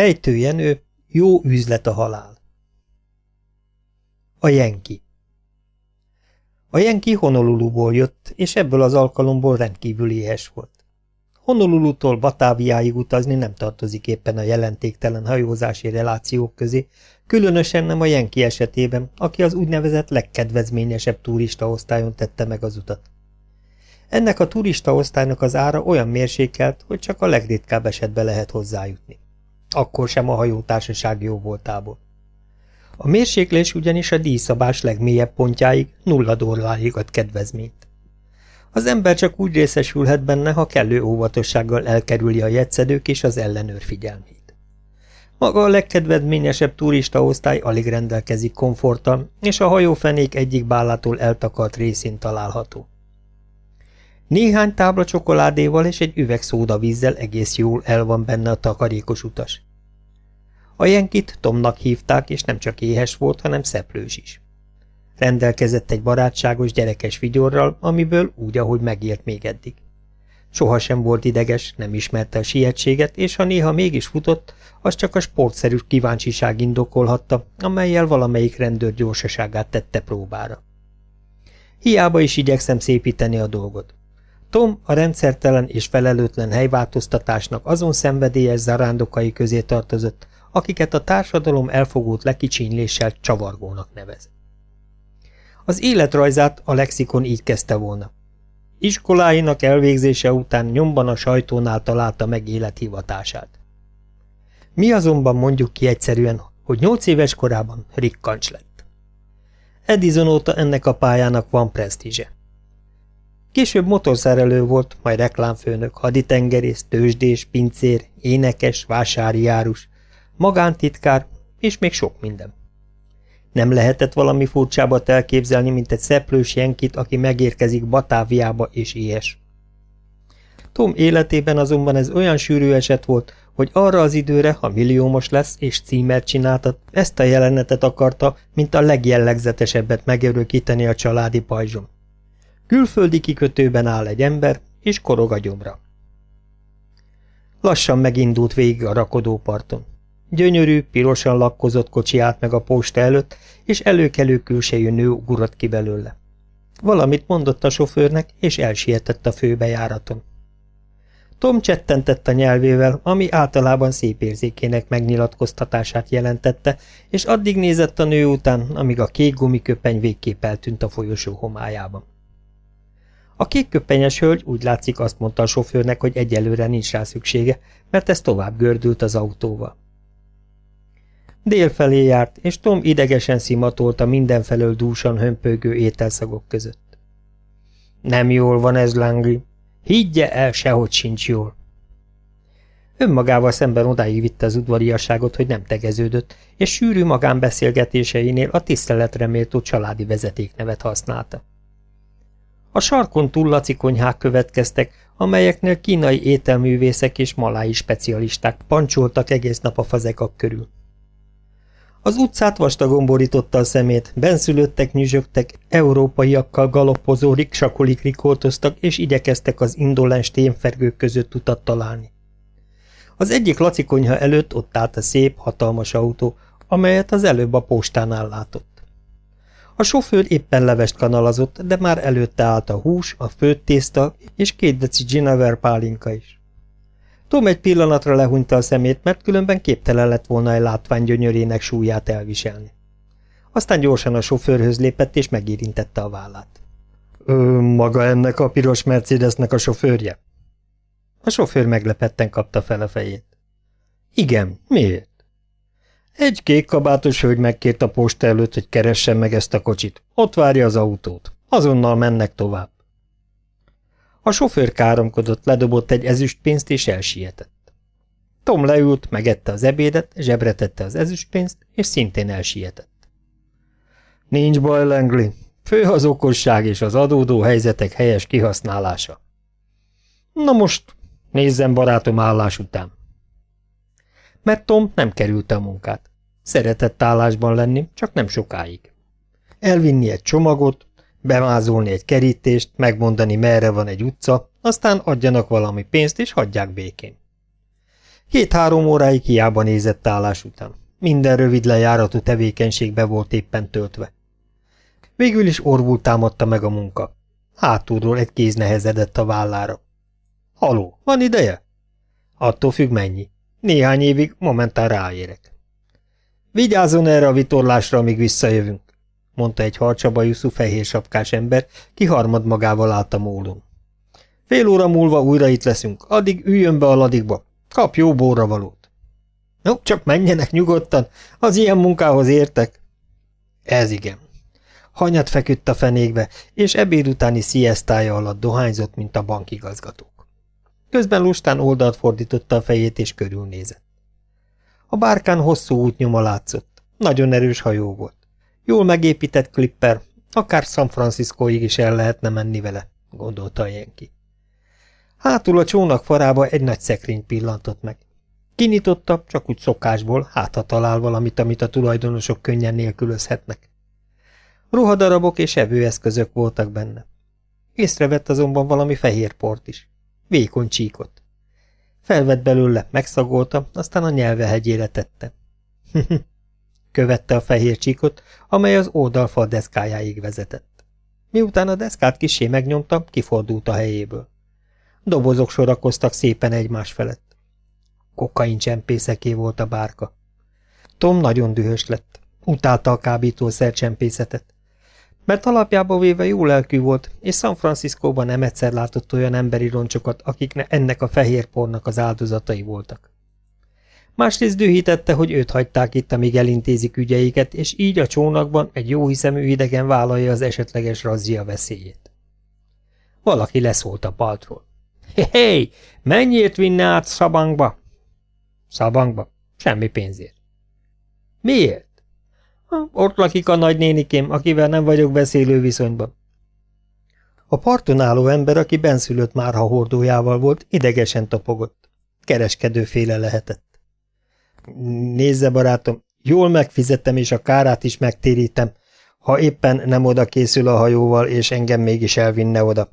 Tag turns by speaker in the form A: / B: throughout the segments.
A: Ejtő Jenő, jó üzlet a halál. A Jenki A Jenki Honoluluból jött, és ebből az alkalomból rendkívül éhes volt. Honolulutól Batáviáig utazni nem tartozik éppen a jelentéktelen hajózási relációk közé, különösen nem a Jenki esetében, aki az úgynevezett legkedvezményesebb turistaosztályon tette meg az utat. Ennek a turistaosztálynak az ára olyan mérsékelt, hogy csak a legritkább esetben lehet hozzájutni. Akkor sem a hajótársaság jó voltából. A mérséklés ugyanis a díjszabás legmélyebb pontjáig nulla dollárig ad kedvezményt. Az ember csak úgy részesülhet benne, ha kellő óvatossággal elkerüli a jegyszedők és az ellenőr figyelmét. Maga a legkedvezményesebb turistaosztály alig rendelkezik komforttal, és a hajófenék egyik bálától eltakart részén található. Néhány tábla csokoládéval és egy üveg szódavízzel egész jól el van benne a takarékos utas. A Jenkit Tomnak hívták, és nem csak éhes volt, hanem szeplős is. Rendelkezett egy barátságos gyerekes vigyorral, amiből úgy, ahogy megélt még eddig. Sohasem volt ideges, nem ismerte a sietséget, és ha néha mégis futott, az csak a sportszerű kíváncsiság indokolhatta, amelyel valamelyik rendőr gyorsaságát tette próbára. Hiába is igyekszem szépíteni a dolgot. Tom a rendszertelen és felelőtlen helyváltoztatásnak azon szenvedélyes zarándokai közé tartozott, akiket a társadalom elfogult lekicsínyléssel csavargónak nevez. Az életrajzát a lexikon így kezdte volna. Iskoláinak elvégzése után nyomban a sajtónál találta meg élethivatását. Mi azonban mondjuk ki egyszerűen, hogy nyolc éves korában rikkancs lett. Edison óta ennek a pályának van presztízse. Később motorszárelő volt, majd reklámfőnök, haditengerész, tőzsdés, pincér, énekes, vásári járus, magántitkár és még sok minden. Nem lehetett valami furcsábbat elképzelni, mint egy szeplős jenkit, aki megérkezik Batáviába és éhes. Tom életében azonban ez olyan sűrű eset volt, hogy arra az időre, ha milliómos lesz és címert csináltat, ezt a jelenetet akarta, mint a legjellegzetesebbet megörökíteni a családi pajzsom. Külföldi kikötőben áll egy ember, és korog a gyomra. Lassan megindult végig a rakodóparton. Gyönyörű, pirosan lakkozott kocsi állt meg a posta előtt, és előkelő külsejű nő ugrott ki belőle. Valamit mondott a sofőrnek, és elsietett a főbejáraton. Tom csettentett a nyelvével, ami általában szép érzékének megnyilatkoztatását jelentette, és addig nézett a nő után, amíg a kék gumiköpeny végképp eltűnt a folyosó homályában. A kékköpenyes hölgy úgy látszik azt mondta a sofőrnek, hogy egyelőre nincs rá szüksége, mert ez tovább gördült az autóval. Délfelé járt, és Tom idegesen szimatolta mindenfelől dúsan hömpögő ételszagok között. Nem jól van ez, Langley. Higgye el, sehogy sincs jól. Önmagával szemben odáig vitte az udvariasságot, hogy nem tegeződött, és sűrű magánbeszélgetéseinél a tiszteletre méltó családi vezetéknevet használta. A sarkon túl laci konyhák következtek, amelyeknél kínai ételművészek és malái specialisták pancsoltak egész nap a fazekak körül. Az utcát vastagon borította a szemét, benszülöttek nyüzsögtek, európaiakkal galoppozó riksakolik rikoltoztak, és igyekeztek az indolens témfergők között utat találni. Az egyik laci konyha előtt ott állt a szép, hatalmas autó, amelyet az előbb a postánál látott. A sofőr éppen levest kanalazott, de már előtte állt a hús, a főtt tészta és két deci Ginaver pálinka is. Tom egy pillanatra lehúnyta a szemét, mert különben képtelen lett volna egy látvány gyönyörének súlyát elviselni. Aztán gyorsan a sofőrhöz lépett és megérintette a vállát. Ö, maga ennek a piros Mercedesnek a sofőrje? A sofőr meglepetten kapta fel a fejét. Igen, miért? Egy kék kabátos hölgy megkért a posta előtt, hogy keressen meg ezt a kocsit. Ott várja az autót. Azonnal mennek tovább. A sofőr káromkodott, ledobott egy ezüstpénzt és elsietett. Tom leült, megette az ebédet, zsebre tette az ezüstpénzt, és szintén elsietett. Nincs baj, Langley. Fő az okosság és az adódó helyzetek helyes kihasználása. Na most, nézzem barátom állás után. Mert Tom nem kerülte a munkát. Szeretett állásban lenni, csak nem sokáig. Elvinni egy csomagot, bemázolni egy kerítést, megmondani merre van egy utca, aztán adjanak valami pénzt és hagyják békén. Két-három óráig hiába nézett állás után. Minden rövid lejáratú tevékenységbe volt éppen töltve. Végül is orvul támadta meg a munka. Hátulról egy kéz nehezedett a vállára. Haló, van ideje? Attól függ mennyi. Néhány évig momentán ráérek. Vigyázzon erre a vitorlásra, amíg visszajövünk, mondta egy harcsabajuszú fehér sapkás ember, ki harmad magával állt a mólon. Fél óra múlva újra itt leszünk, addig üljön be a ladikba, kap jó valót. No, csak menjenek nyugodtan, az ilyen munkához értek. Ez igen. Hanyat feküdt a fenékbe, és ebéd utáni sziesztája alatt dohányzott, mint a bankigazgatók. Közben lustán oldalt fordította a fejét, és körülnézett. A bárkán hosszú útnyoma látszott. Nagyon erős hajó volt. Jól megépített klipper, akár San Franciscoig is el lehetne menni vele, gondolta Jenki. Hátul a csónak farába egy nagy szekrény pillantott meg. Kinyitotta, csak úgy szokásból, hát ha talál valamit, amit a tulajdonosok könnyen nélkülözhetnek. Ruhadarabok és evőeszközök voltak benne. Észrevett azonban valami fehér port is. Vékony csíkot. Felvett belőle, megszagolta, aztán a nyelve hegyére tette. Követte a fehér csíkot, amely az oldalfal deszkájáig vezetett. Miután a deszkát kisé megnyomta, kifordult a helyéből. Dobozok sorakoztak szépen egymás felett. Kokain csempészeké volt a bárka. Tom nagyon dühös lett. Utálta a kábítószer csempészetet mert alapjába véve jó lelkű volt, és San Franciscóban nem egyszer látott olyan emberi roncsokat, akik ennek a fehér pornak az áldozatai voltak. Másrészt dühítette, hogy őt hagyták itt, amíg elintézik ügyeiket, és így a csónakban egy jóhiszemű idegen vállalja az esetleges razzia veszélyét. Valaki leszólt a paltról. Hé, hey, mennyiért vinne át Szabangba? Szabangba? Semmi pénzért. Miért? Ott lakik a nagynénikém, akivel nem vagyok beszélő viszonyban. A parton álló ember, aki benszülött márha hordójával volt, idegesen topogott. Kereskedőféle lehetett. Nézze, barátom, jól megfizettem, és a kárát is megtérítem, ha éppen nem oda készül a hajóval, és engem mégis elvinne oda.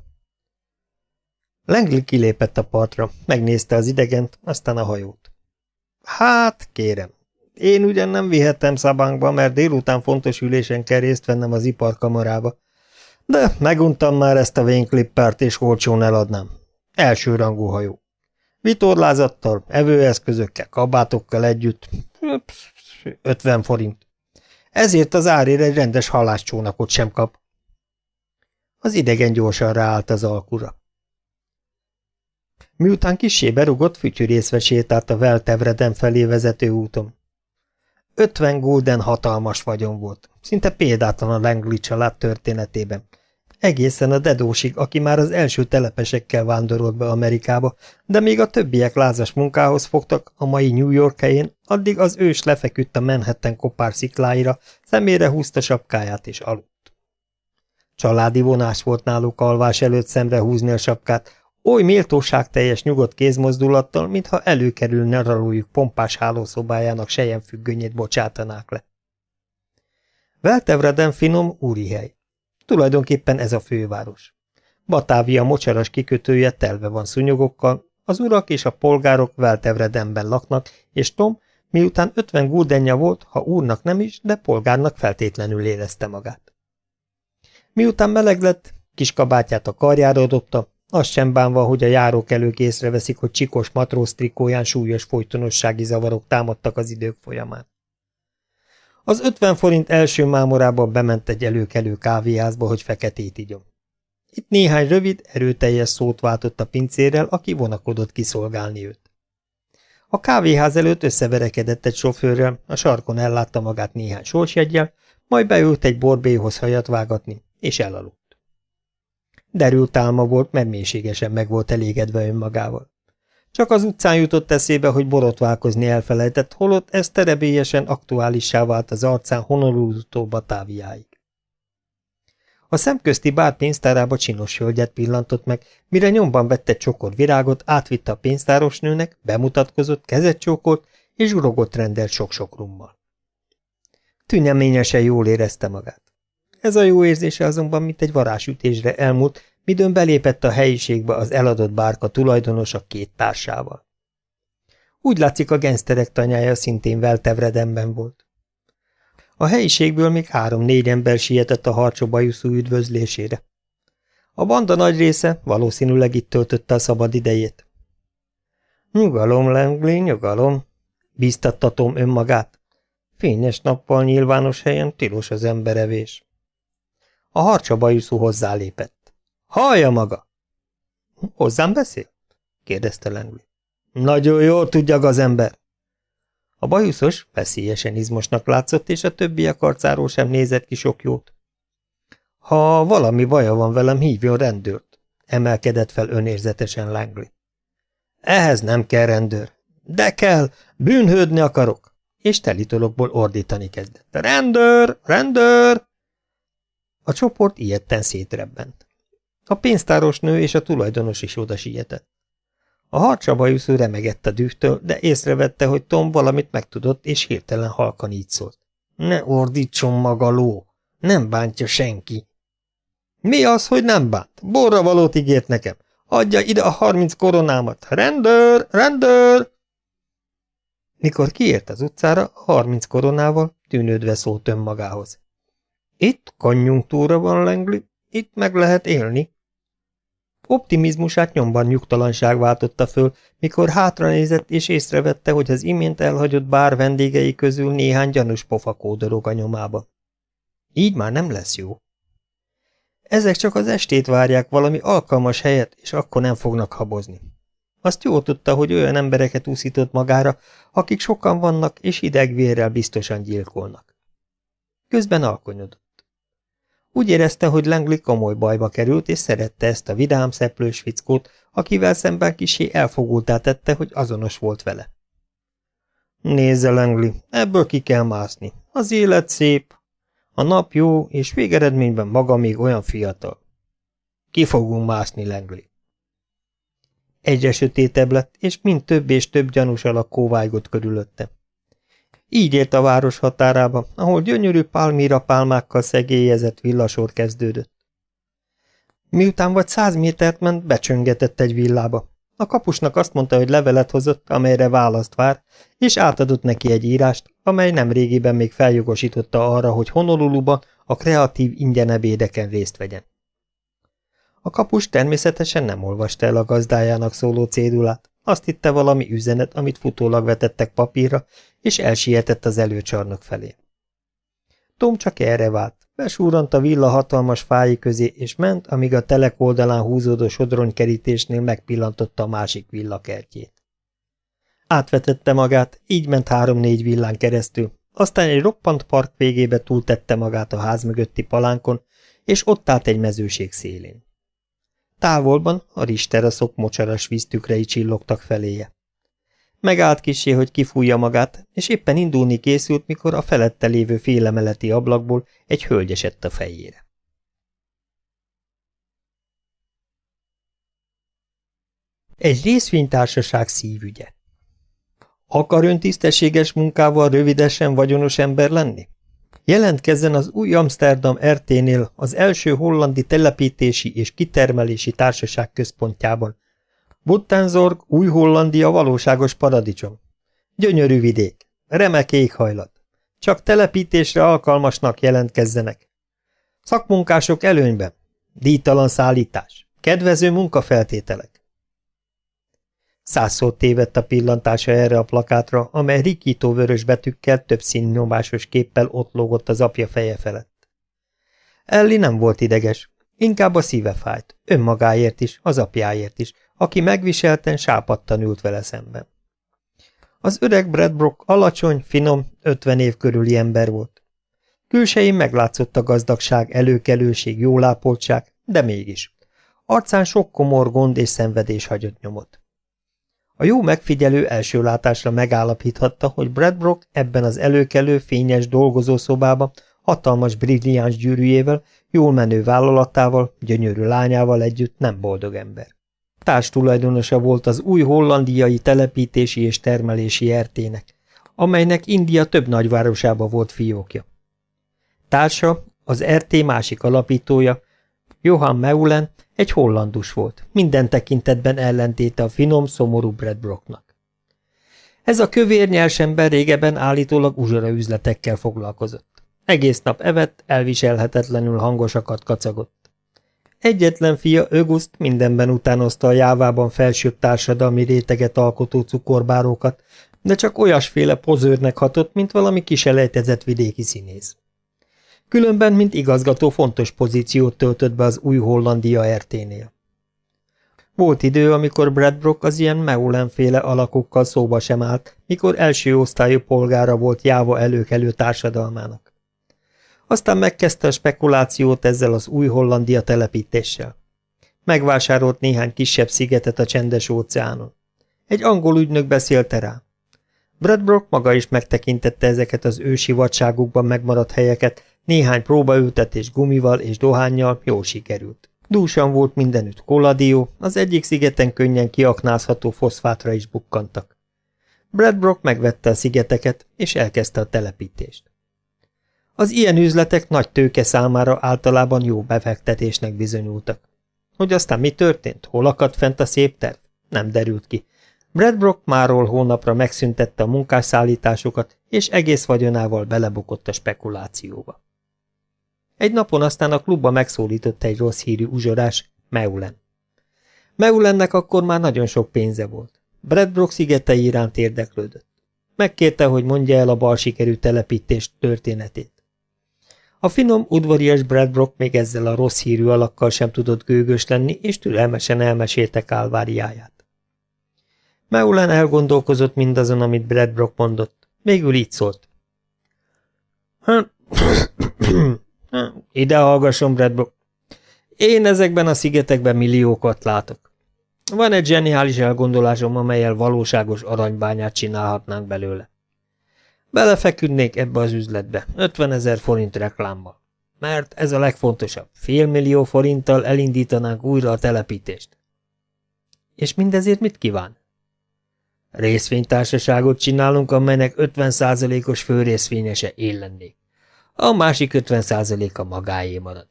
A: Langley kilépett a partra, megnézte az idegent, aztán a hajót. Hát, kérem, én ugyan nem vihettem szabánkba, mert délután fontos ülésen kell részt vennem az iparkamarába. De meguntam már ezt a vénklippert, és olcsón eladnám. Első rangú hajó. Vitorlázattal, evőeszközökkel, kabátokkal együtt. 50 forint. Ezért az árért egy rendes halászcsónakot sem kap. Az idegen gyorsan ráállt az alkura. Miután kisé berugott, fütyűrészve sétált a Veltevreden felé vezető úton. Ötven gulden hatalmas vagyon volt, szinte példátlan a Langley család történetében. Egészen a dedósig, aki már az első telepesekkel vándorolt be Amerikába, de még a többiek lázas munkához fogtak a mai New York helyén, addig az ős lefeküdt a Manhattan kopár szikláira, szemére húzta sapkáját és aludt. Családi vonás volt náluk alvás előtt szemre húzni a sapkát, Oly méltóságteljes nyugodt kézmozdulattal, mintha előkerülne ralójuk pompás hálószobájának sejemfüggönyét bocsátanák le. Veltevreden finom úri hely. Tulajdonképpen ez a főváros. Batávia mocsaras kikötője telve van szunyogokkal, az urak és a polgárok Veltevredenben laknak, és Tom, miután ötven guldenja volt, ha úrnak nem is, de polgárnak feltétlenül érezte magát. Miután meleg lett, kis kabátját a karjára dobta, azt sem bánva, hogy a járókelők észreveszik, hogy csikos matróz trikóján súlyos folytonossági zavarok támadtak az idők folyamán. Az ötven forint első mámorában bement egy előkelő kávéházba, hogy feketét igyom. Itt néhány rövid, erőteljes szót váltott a pincérrel, aki vonakodott kiszolgálni őt. A kávéház előtt összeverekedett egy sofőrrel, a sarkon ellátta magát néhány sorsjegyel, majd beült egy borbéhoz hajat vágatni, és elaludt. Derült álma volt, mert mélységesen meg volt elégedve önmagával. Csak az utcán jutott eszébe, hogy borotválkozni elfelejtett, holott ez terebélyesen aktuálissá vált az arcán Honolulu-tól Batáviáig. A szemközti bár pénztárába csinos hölgyet pillantott meg, mire nyomban vette csokor virágot, átvitte a pénztárosnőnek, bemutatkozott, kezet csókolt, és urogott rendelt sok-sok rummal. Tüneményesen jól érezte magát. Ez a jó érzése azonban mint egy varásütésre elmúlt, midőn belépett a helyiségbe az eladott bárka tulajdonosa két társával. Úgy látszik, a genszterek tanyája szintén Veltevredemben volt. A helyiségből még három-négy ember sietett a harcsobajuszú üdvözlésére. A banda nagy része valószínűleg itt töltötte a szabad idejét. Nyugalom, Langley, nyugalom, bíztatta Tom önmagát. Fényes nappal nyilvános helyen tilos az emberevés. A harcsabajuszú hozzálépett. Hallja maga! Hozzám beszél? kérdezte Langley. Nagyon jól tudja az ember. A bajuszos veszélyesen izmosnak látszott, és a többiek arcáról sem nézett ki sok jót. Ha valami baja van velem, hívjon rendőrt, emelkedett fel önérzetesen Langley. Ehhez nem kell rendőr. De kell, bűnhődni akarok. És telitolokból ordítani kezdett. Rendőr! Rendőr! A csoport ilyetten szétrebbent. A pénztáros nő és a tulajdonos is oda sietett. A harcsabajuszú remegett a dühtől, de észrevette, hogy Tom valamit megtudott, és hirtelen halkan így szólt. Ne ordítson maga ló! Nem bántja senki! Mi az, hogy nem bánt? Borra valót ígért nekem. Adja ide a harminc koronámat. Rendőr! Rendőr! Mikor kiért az utcára, a harminc koronával tűnődve szólt önmagához. Itt konjunktúra van, Langley, itt meg lehet élni. Optimizmusát nyomban nyugtalanság váltotta föl, mikor hátranézett és észrevette, hogy az imént elhagyott bár vendégei közül néhány gyanús pofa kódorog a nyomába. Így már nem lesz jó. Ezek csak az estét várják valami alkalmas helyet, és akkor nem fognak habozni. Azt jól tudta, hogy olyan embereket úszított magára, akik sokan vannak, és idegvérrel biztosan gyilkolnak. Közben alkonyodott. Úgy érezte, hogy Langley komoly bajba került, és szerette ezt a vidám, szeplős fickót, akivel szemben kisé elfogultá tette, hogy azonos volt vele. Nézze, Langley, ebből ki kell mászni. Az élet szép, a nap jó, és végeredményben maga még olyan fiatal. Ki fogunk mászni, Langley. Egyre sötétebb lett, és mind több és több gyanús alak kóvájgott körülötte. Így ért a város határába, ahol gyönyörű pálmira pálmákkal szegélyezett villasor kezdődött. Miután vagy száz métert ment, becsöngetett egy villába. A kapusnak azt mondta, hogy levelet hozott, amelyre választ vár, és átadott neki egy írást, amely nem régiben még feljogosította arra, hogy Honoluluban a kreatív ingyenebédeken részt vegyen. A kapus természetesen nem olvasta el a gazdájának szóló cédulát, azt hitte valami üzenet, amit futólag vetettek papírra, és elsietett az előcsarnok felé. Tom csak erre vált, besúrant a villa hatalmas fái közé, és ment, amíg a telek oldalán húzódó sodronykerítésnél megpillantotta a másik villa kertjét. Átvetette magát, így ment három-négy villán keresztül, aztán egy roppant park végébe túltette magát a ház mögötti palánkon, és ott állt egy mezőség szélén. Távolban a risteraszok mocsaras víztükrei csillogtak feléje. Megállt kisé, hogy kifújja magát, és éppen indulni készült, mikor a felette lévő félemeleti ablakból egy hölgy esett a fejére. Egy részvénytársaság szívügye. Akar ön tisztességes munkával rövidesen vagyonos ember lenni? Jelentkezzen az új Amsterdam RT-nél az első hollandi telepítési és kitermelési társaság központjában. Buttenzorg, új Hollandia valóságos paradicsom. Gyönyörű vidék, remek éghajlat. Csak telepítésre alkalmasnak jelentkezzenek. Szakmunkások előnyben, díjtalan szállítás, kedvező munkafeltételek. Százszor tévedt a pillantása erre a plakátra, amely rikító vörös betűkkel, több színnyomásos képpel ott lógott az apja feje felett. Elli nem volt ideges, inkább a szíve fájt, önmagáért is, az apjáért is, aki megviselten sápadtan ült vele szemben. Az öreg Bradbrook alacsony, finom, ötven év körüli ember volt. Külsején meglátszott a gazdagság, előkelőség, jólápoltság, de mégis. Arcán sok komor gond és szenvedés hagyott nyomot. A jó megfigyelő első látásra megállapíthatta, hogy Bradbrook ebben az előkelő, fényes dolgozószobában hatalmas brilliáns gyűrűjével, jól menő vállalatával, gyönyörű lányával együtt nem boldog ember. Társ tulajdonosa volt az új hollandiai telepítési és termelési ertének, amelynek India több nagyvárosába volt fiókja. Társa, az RT másik alapítója, Johan Meulen egy hollandus volt, minden tekintetben ellentéte a finom, szomorú Bradbrooknak. Ez a kövér nyelsember régebben állítólag uzsora üzletekkel foglalkozott. Egész nap evett, elviselhetetlenül hangosakat kacagott. Egyetlen fia, Öguszt mindenben utánozta a jávában felsőbb társadalmi réteget alkotó cukorbárókat, de csak olyasféle pozőrnek hatott, mint valami kiselejtezett vidéki színész. Különben, mint igazgató fontos pozíciót töltött be az új Hollandia RT-nél. Volt idő, amikor Bradbrook az ilyen Meulenféle alakokkal szóba sem állt, mikor első osztályú polgára volt Jáva előkelő társadalmának. Aztán megkezdte a spekulációt ezzel az új Hollandia telepítéssel. Megvásárolt néhány kisebb szigetet a csendes óceánon. Egy angol ügynök beszélte rá. Bradbrook maga is megtekintette ezeket az ősi vadságukban megmaradt helyeket, néhány próbaültetés gumival és dohányjal jól sikerült. Dúsan volt mindenütt koladió, az egyik szigeten könnyen kiaknázható foszfátra is bukkantak. Bradbrook megvette a szigeteket, és elkezdte a telepítést. Az ilyen üzletek nagy tőke számára általában jó befektetésnek bizonyultak. Hogy aztán mi történt, hol akadt fent a szép terv? Nem derült ki. Bradbrook máról hónapra megszüntette a munkásszállításokat, és egész vagyonával belebukott a spekulációba. Egy napon aztán a klubba megszólított egy rossz hírű uzsorás, Meulen. Meulennek akkor már nagyon sok pénze volt. Bradbrook szigetei iránt érdeklődött. Megkérte, hogy mondja el a bal sikerű telepítés történetét. A finom, udvarias Bradbrook még ezzel a rossz hírű alakkal sem tudott gőgös lenni, és türelmesen elmesélte kálváriáját. Meulen elgondolkozott mindazon, amit Bradbrook mondott. Végül így szólt. Ide hallgasson, Bradbrook. Én ezekben a szigetekben milliókat látok. Van egy zseniális elgondolásom, amelyel valóságos aranybányát csinálhatnánk belőle. Belefeküdnék ebbe az üzletbe, 50 ezer forint reklámmal. Mert ez a legfontosabb, félmillió forinttal elindítanánk újra a telepítést. És mindezért mit kíván? Részvénytársaságot csinálunk, amelynek 50%-os főrészvényese én lennék. A másik 50%-a magáé marad.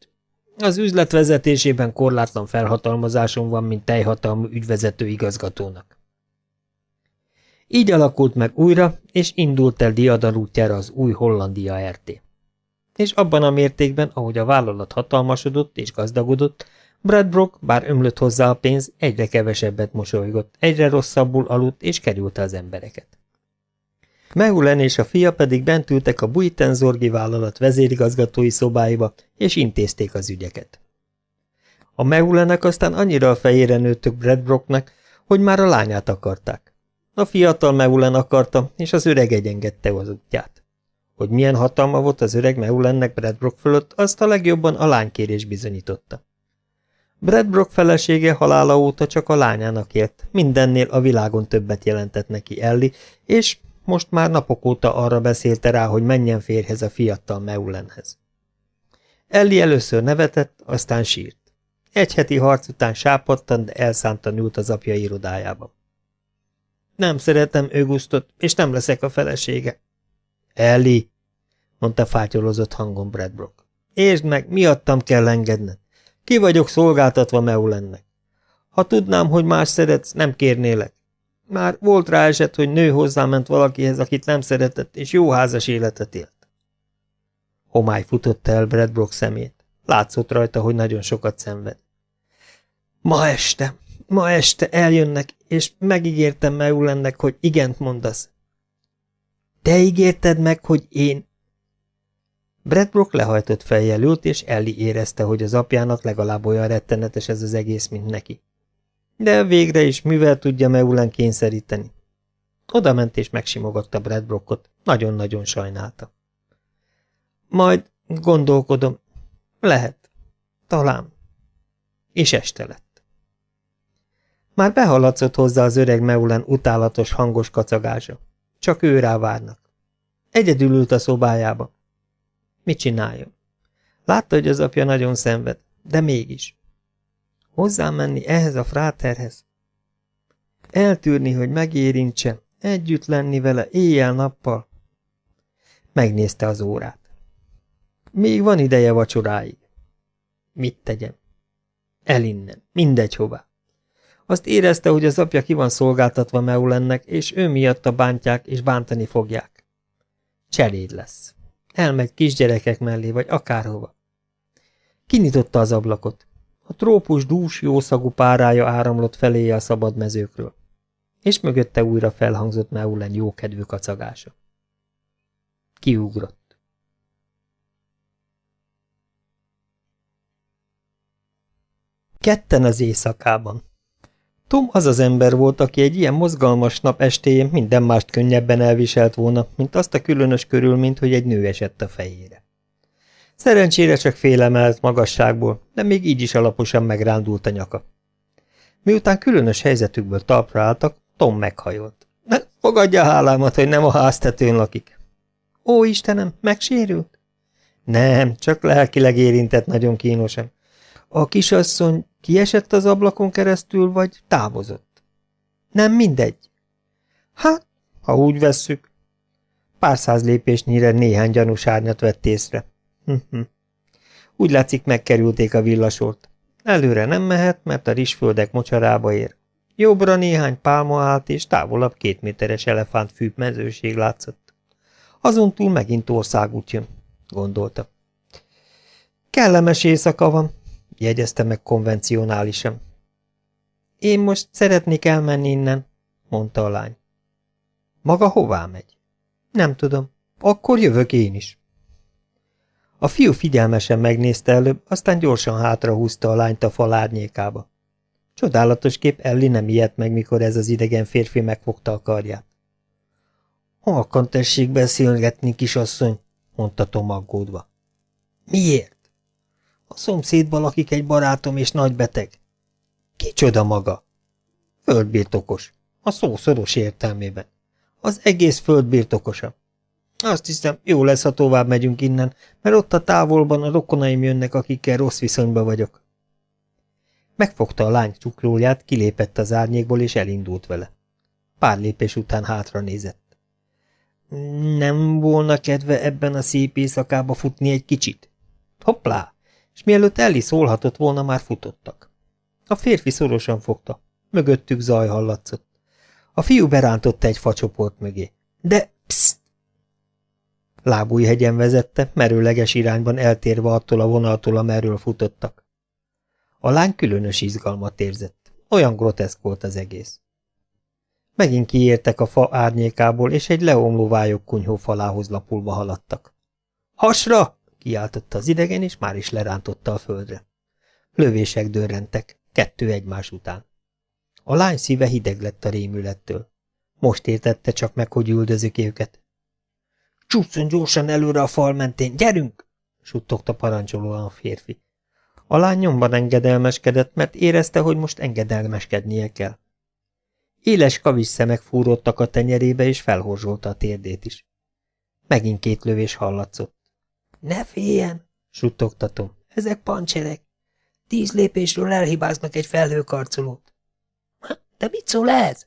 A: Az üzlet vezetésében korlátlan felhatalmazásom van, mint teljhatalmú ügyvezető igazgatónak. Így alakult meg újra, és indult el diadal útjára az új Hollandia RT. És abban a mértékben, ahogy a vállalat hatalmasodott és gazdagodott, Bradbrook, bár ömlött hozzá a pénz, egyre kevesebbet mosolygott, egyre rosszabbul aludt és kerülte az embereket. Meulen és a fia pedig bent ültek a Buitenzorgi vállalat vezérigazgatói szobáiba, és intézték az ügyeket. A Meulenek aztán annyira a fejére nőttök Bradbrooknak, hogy már a lányát akarták. A fiatal Meulen akarta, és az öreg egyengedte az útját. Hogy milyen hatalma volt az öreg Meulennek Bradbrook fölött, azt a legjobban a lánykérés bizonyította. Bradbrook felesége halála óta csak a lányának élt, mindennél a világon többet jelentett neki Elli, és most már napok óta arra beszélte rá, hogy menjen férhez a fiatal Meulenhez. Elli először nevetett, aztán sírt. Egy heti harc után sápadtan, de elszántan ült az apja irodájába. Nem szeretem Ögusztot, és nem leszek a felesége. Elli, mondta fátyolozott hangon Bradbrook. Értsd meg, miattam kell engedned. Ki vagyok szolgáltatva Meulennek. Ha tudnám, hogy más szeretsz, nem kérnélek. Már volt rá eset, hogy nő hozzáment valakihez, akit nem szeretett, és jó házas életet élt. Homály futott el Bradbrook szemét. Látszott rajta, hogy nagyon sokat szenved. Ma este, ma este eljönnek, és megígértem Meulennek, hogy igent mondasz. Te ígérted meg, hogy én... Bradbrook lehajtott fejjel ült, és Ellie érezte, hogy az apjának legalább olyan rettenetes ez az egész, mint neki. De végre is mivel tudja Meulen kényszeríteni? Oda ment és megsimogatta Bradbrookot, nagyon-nagyon sajnálta. Majd gondolkodom. Lehet. Talán. És este lett. Már behaladszott hozzá az öreg Meulen utálatos hangos kacagása. Csak ő rá várnak. Egyedül ült a szobájába. Mit csináljon? Látta, hogy az apja nagyon szenved, de mégis. Hozzám menni ehhez a fráterhez? Eltűrni, hogy megérintse, együtt lenni vele éjjel-nappal? Megnézte az órát. Még van ideje vacsoráig. Mit tegyem? Elinnen, mindegy hová. Azt érezte, hogy az apja ki van szolgáltatva Meulennek, és ő miatta bántják és bántani fogják. Cseléd lesz. Elmegy kisgyerekek mellé, vagy akárhova. Kinyitotta az ablakot. A trópus dús, jószagú párája áramlott feléje a szabad mezőkről, és mögötte újra felhangzott Meulen jókedvű kacagása. Kiugrott. Ketten az éjszakában. Tom az az ember volt, aki egy ilyen mozgalmas nap estéjén minden mást könnyebben elviselt volna, mint azt a különös körülményt, hogy egy nő esett a fejére. Szerencsére csak félemelt magasságból, de még így is alaposan megrándult a nyaka. Miután különös helyzetükből talpra álltak, Tom meghajolt. Fogadja hálámat, hogy nem a háztetőn lakik. Ó, Istenem, megsérült? Nem, csak lelkileg érintett nagyon kínosan. A kisasszony kiesett az ablakon keresztül, vagy távozott? Nem mindegy. Hát, ha úgy vesszük. Pár száz lépésnyire néhány gyanús árnyat vett észre. Hm úgy látszik, megkerülték a villasort. Előre nem mehet, mert a rizsföldek mocsarába ér. Jobbra néhány pálma állt, és távolabb két méteres elefántfű mezőség látszott. Azon túl megint országút jön, gondolta. Kellemes éjszaka van, jegyezte meg konvencionálisan. Én most szeretnék elmenni innen, mondta a lány. Maga hová megy? Nem tudom. Akkor jövök én is. A fiú figyelmesen megnézte előbb, aztán gyorsan hátrahúzta a lányt a fal árnyékába. Csodálatos kép Elli nem ijedt meg, mikor ez az idegen férfi megfogta a karját. Halkan tessék beszélgetni, kisasszony, mondta Tom aggódva. Miért? A szomszédban lakik egy barátom és nagy beteg. Kicsoda maga? Földbirtokos. A szó szoros értelmében. Az egész földbirtokosa. Azt hiszem, jó lesz, ha tovább megyünk innen, mert ott a távolban a rokonaim jönnek, akikkel rossz viszonyba vagyok. Megfogta a lány csuklóját, kilépett az árnyékból, és elindult vele. Pár lépés után hátra nézett. Nem volna kedve ebben a szép éjszakába futni egy kicsit? Hoppá! És mielőtt Elli szólhatott volna, már futottak. A férfi szorosan fogta. Mögöttük zaj hallatszott. A fiú berántotta egy facsoport mögé. De, pszt! Lábújhegyen vezette, merőleges irányban eltérve attól a vonaltól, amerről futottak. A lány különös izgalmat érzett. Olyan groteszk volt az egész. Megint kiértek a fa árnyékából, és egy leomló vályok kunyhó falához lapulva haladtak. Hasra! kiáltotta az idegen, és már is lerántotta a földre. Lövések dörrentek, kettő egymás után. A lány szíve hideg lett a rémülettől. Most értette csak meg, hogy üldözik őket. Csúszson gyorsan előre a fal mentén, gyerünk! suttogta parancsolóan a férfi. A lány nyomban engedelmeskedett, mert érezte, hogy most engedelmeskednie kell. Éles kavis szemek fúródtak a tenyerébe, és felhorzsolta a térdét is. Megint két lövés hallatszott. Ne féljen, suttogtatom, ezek pancserek. Tíz lépésről elhibáznak egy felhőkarcolót. De mit szól ez?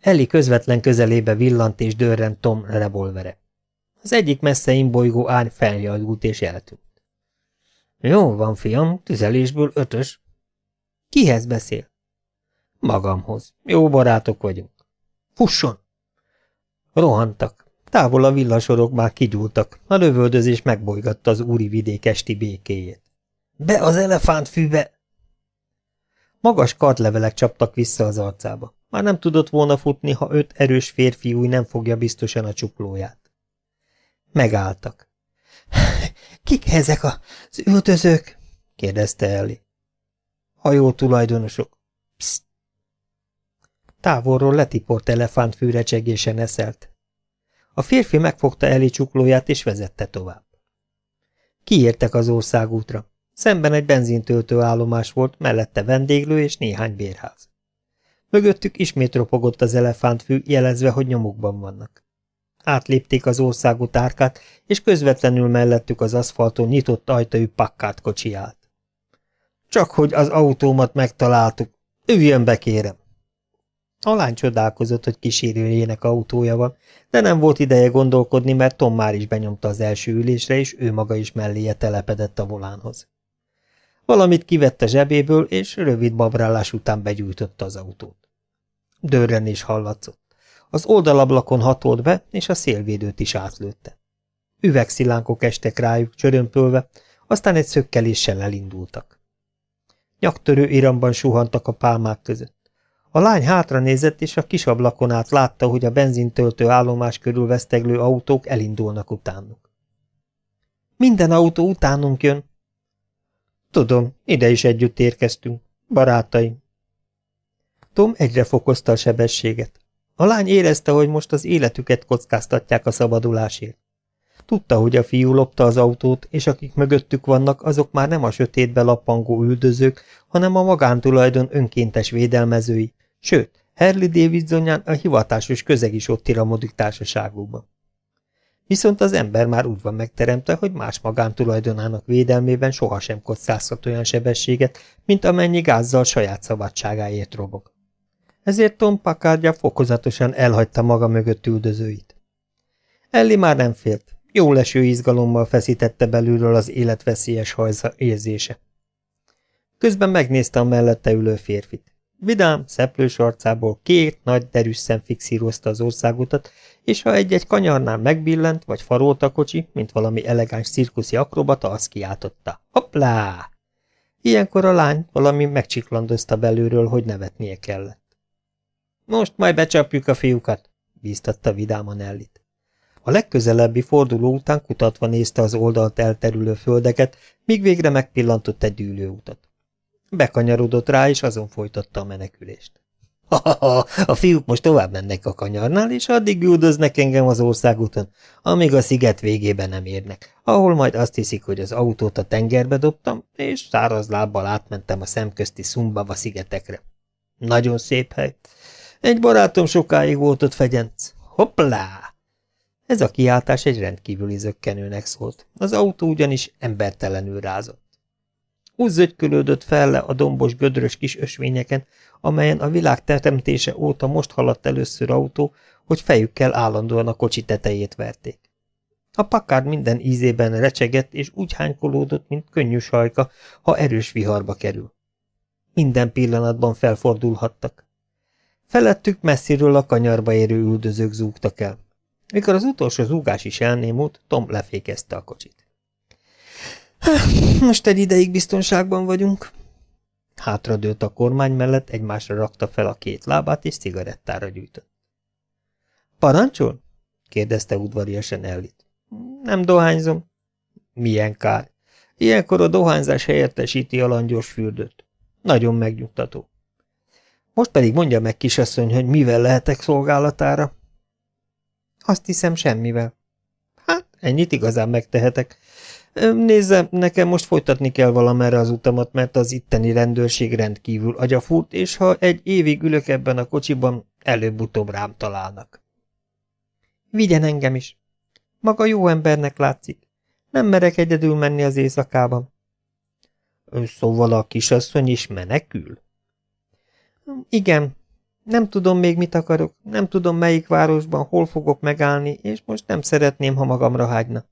A: Eli közvetlen közelébe villant és dörrent Tom revolvere. Az egyik messze imbolygó ány feljadult és eltűnt. Jó van, fiam, tüzelésből ötös. Kihez beszél? Magamhoz. Jó barátok vagyunk. Fusson! Rohantak. Távol a villasorok már kigyúltak. A lövöldözés megbolygatta az úri vidék esti békéjét. Be az elefántfűbe! Magas kartlevelek csaptak vissza az arcába. Már nem tudott volna futni, ha öt erős férfi új nem fogja biztosan a csuklóját. Megálltak. Kik ezek az öltözők? kérdezte Elli. Hajó tulajdonosok. Pszt. Távolról letiport elefántfű csegésen eszelt. A férfi megfogta Eli csuklóját és vezette tovább. Kiértek az országútra. Szemben egy benzintöltő állomás volt, mellette vendéglő és néhány bérház. Mögöttük ismét ropogott az elefántfű, jelezve, hogy nyomukban vannak. Átlépték az országút árkát, és közvetlenül mellettük az aszfalton nyitott ajtajú pakkát kocsi. Csak hogy az autómat megtaláltuk. Üljön be, kérem! A lány csodálkozott, hogy kísérőjének autója van, de nem volt ideje gondolkodni, mert Tom már is benyomta az első ülésre, és ő maga is melléje telepedett a volánhoz. Valamit kivett a zsebéből, és rövid babrálás után begyújtotta az autót. Dörrenés hallatszott. Az oldalablakon hatolt be, és a szélvédőt is átlőtte. Üvegszilánkok estek rájuk, csörömpölve, aztán egy szökkeléssel elindultak. Nyaktörő iramban suhantak a pálmák között. A lány hátra nézett, és a kis ablakon át látta, hogy a benzintöltő állomás körül veszteglő autók elindulnak utánuk. Minden autó utánunk jön. Tudom, ide is együtt érkeztünk. Barátaim. Tom egyre fokozta a sebességet. A lány érezte, hogy most az életüket kockáztatják a szabadulásért. Tudta, hogy a fiú lopta az autót, és akik mögöttük vannak, azok már nem a sötétbe lappangó üldözők, hanem a magántulajdon önkéntes védelmezői, sőt, Harley Davidsonján a hivatásos közeg is ott iramodik társaságukban. Viszont az ember már úgy van megteremtve, hogy más magántulajdonának védelmében sohasem kockázhat olyan sebességet, mint amennyi gázzal saját szabadságáért robog. Ezért Tom Packardja fokozatosan elhagyta maga mögött üldözőit. Elli már nem félt, jó leső izgalommal feszítette belülről az életveszélyes hajza érzése. Közben megnézte a mellette ülő férfit. Vidám, szeplős arcából két nagy derűs szem fixírozta az országutat, és ha egy-egy kanyarnál megbillent, vagy farolt a kocsi, mint valami elegáns cirkuszi akrobata, azt kiáltotta. Hoppá! Ilyenkor a lány valami megcsiklandozta belülről, hogy nevetnie kellett. Most majd becsapjuk a fiúkat, bíztatta vidáman Ellit. A legközelebbi forduló után kutatva nézte az oldalt elterülő földeket, míg végre megpillantott egy ülőutat. Bekanyarodott rá, és azon folytatta a menekülést. Ha-ha-ha, a fiúk most tovább mennek a kanyarnál, és addig üldöznek engem az országúton, amíg a sziget végében nem érnek, ahol majd azt hiszik, hogy az autót a tengerbe dobtam, és száraz lábbal átmentem a szemközti Szumbava szigetekre. Nagyon szép hely. Egy barátom sokáig volt ott fegyenc. Hoppá! Ez a kiáltás egy rendkívüli zöggenőnek szólt. Az autó ugyanis embertelenül rázott. Úgy zögykölődött fel le a dombos, gödrös kis ösvényeken, amelyen a világ teremtése óta most haladt először autó, hogy fejükkel állandóan a kocsi tetejét verték. A pakár minden ízében recsegett, és úgy hánykolódott, mint könnyű sajka, ha erős viharba kerül. Minden pillanatban felfordulhattak. Felettük messziről a kanyarba érő üldözők zúgtak el. Mikor az utolsó zúgás is elnémult, Tom lefékezte a kocsit. Most egy ideig biztonságban vagyunk. Hátradőlt a kormány mellett, egymásra rakta fel a két lábát, és cigarettára gyűjtött. Parancsol? kérdezte udvariasan Ellit. Nem dohányzom. Milyen kár. Ilyenkor a dohányzás helyettesíti a langyos fürdőt. Nagyon megnyugtató. Most pedig mondja meg, kisasszony, hogy mivel lehetek szolgálatára? Azt hiszem, semmivel. Hát, ennyit igazán megtehetek. Nézze, nekem most folytatni kell valamerre az utamat, mert az itteni rendőrség rendkívül agyafúrt, és ha egy évig ülök ebben a kocsiban, előbb-utóbb rám találnak. Vigyen engem is. Maga jó embernek látszik. Nem merek egyedül menni az éjszakában. Szóval a kisasszony is menekül? Igen. Nem tudom még, mit akarok, nem tudom, melyik városban, hol fogok megállni, és most nem szeretném, ha magamra hágyna.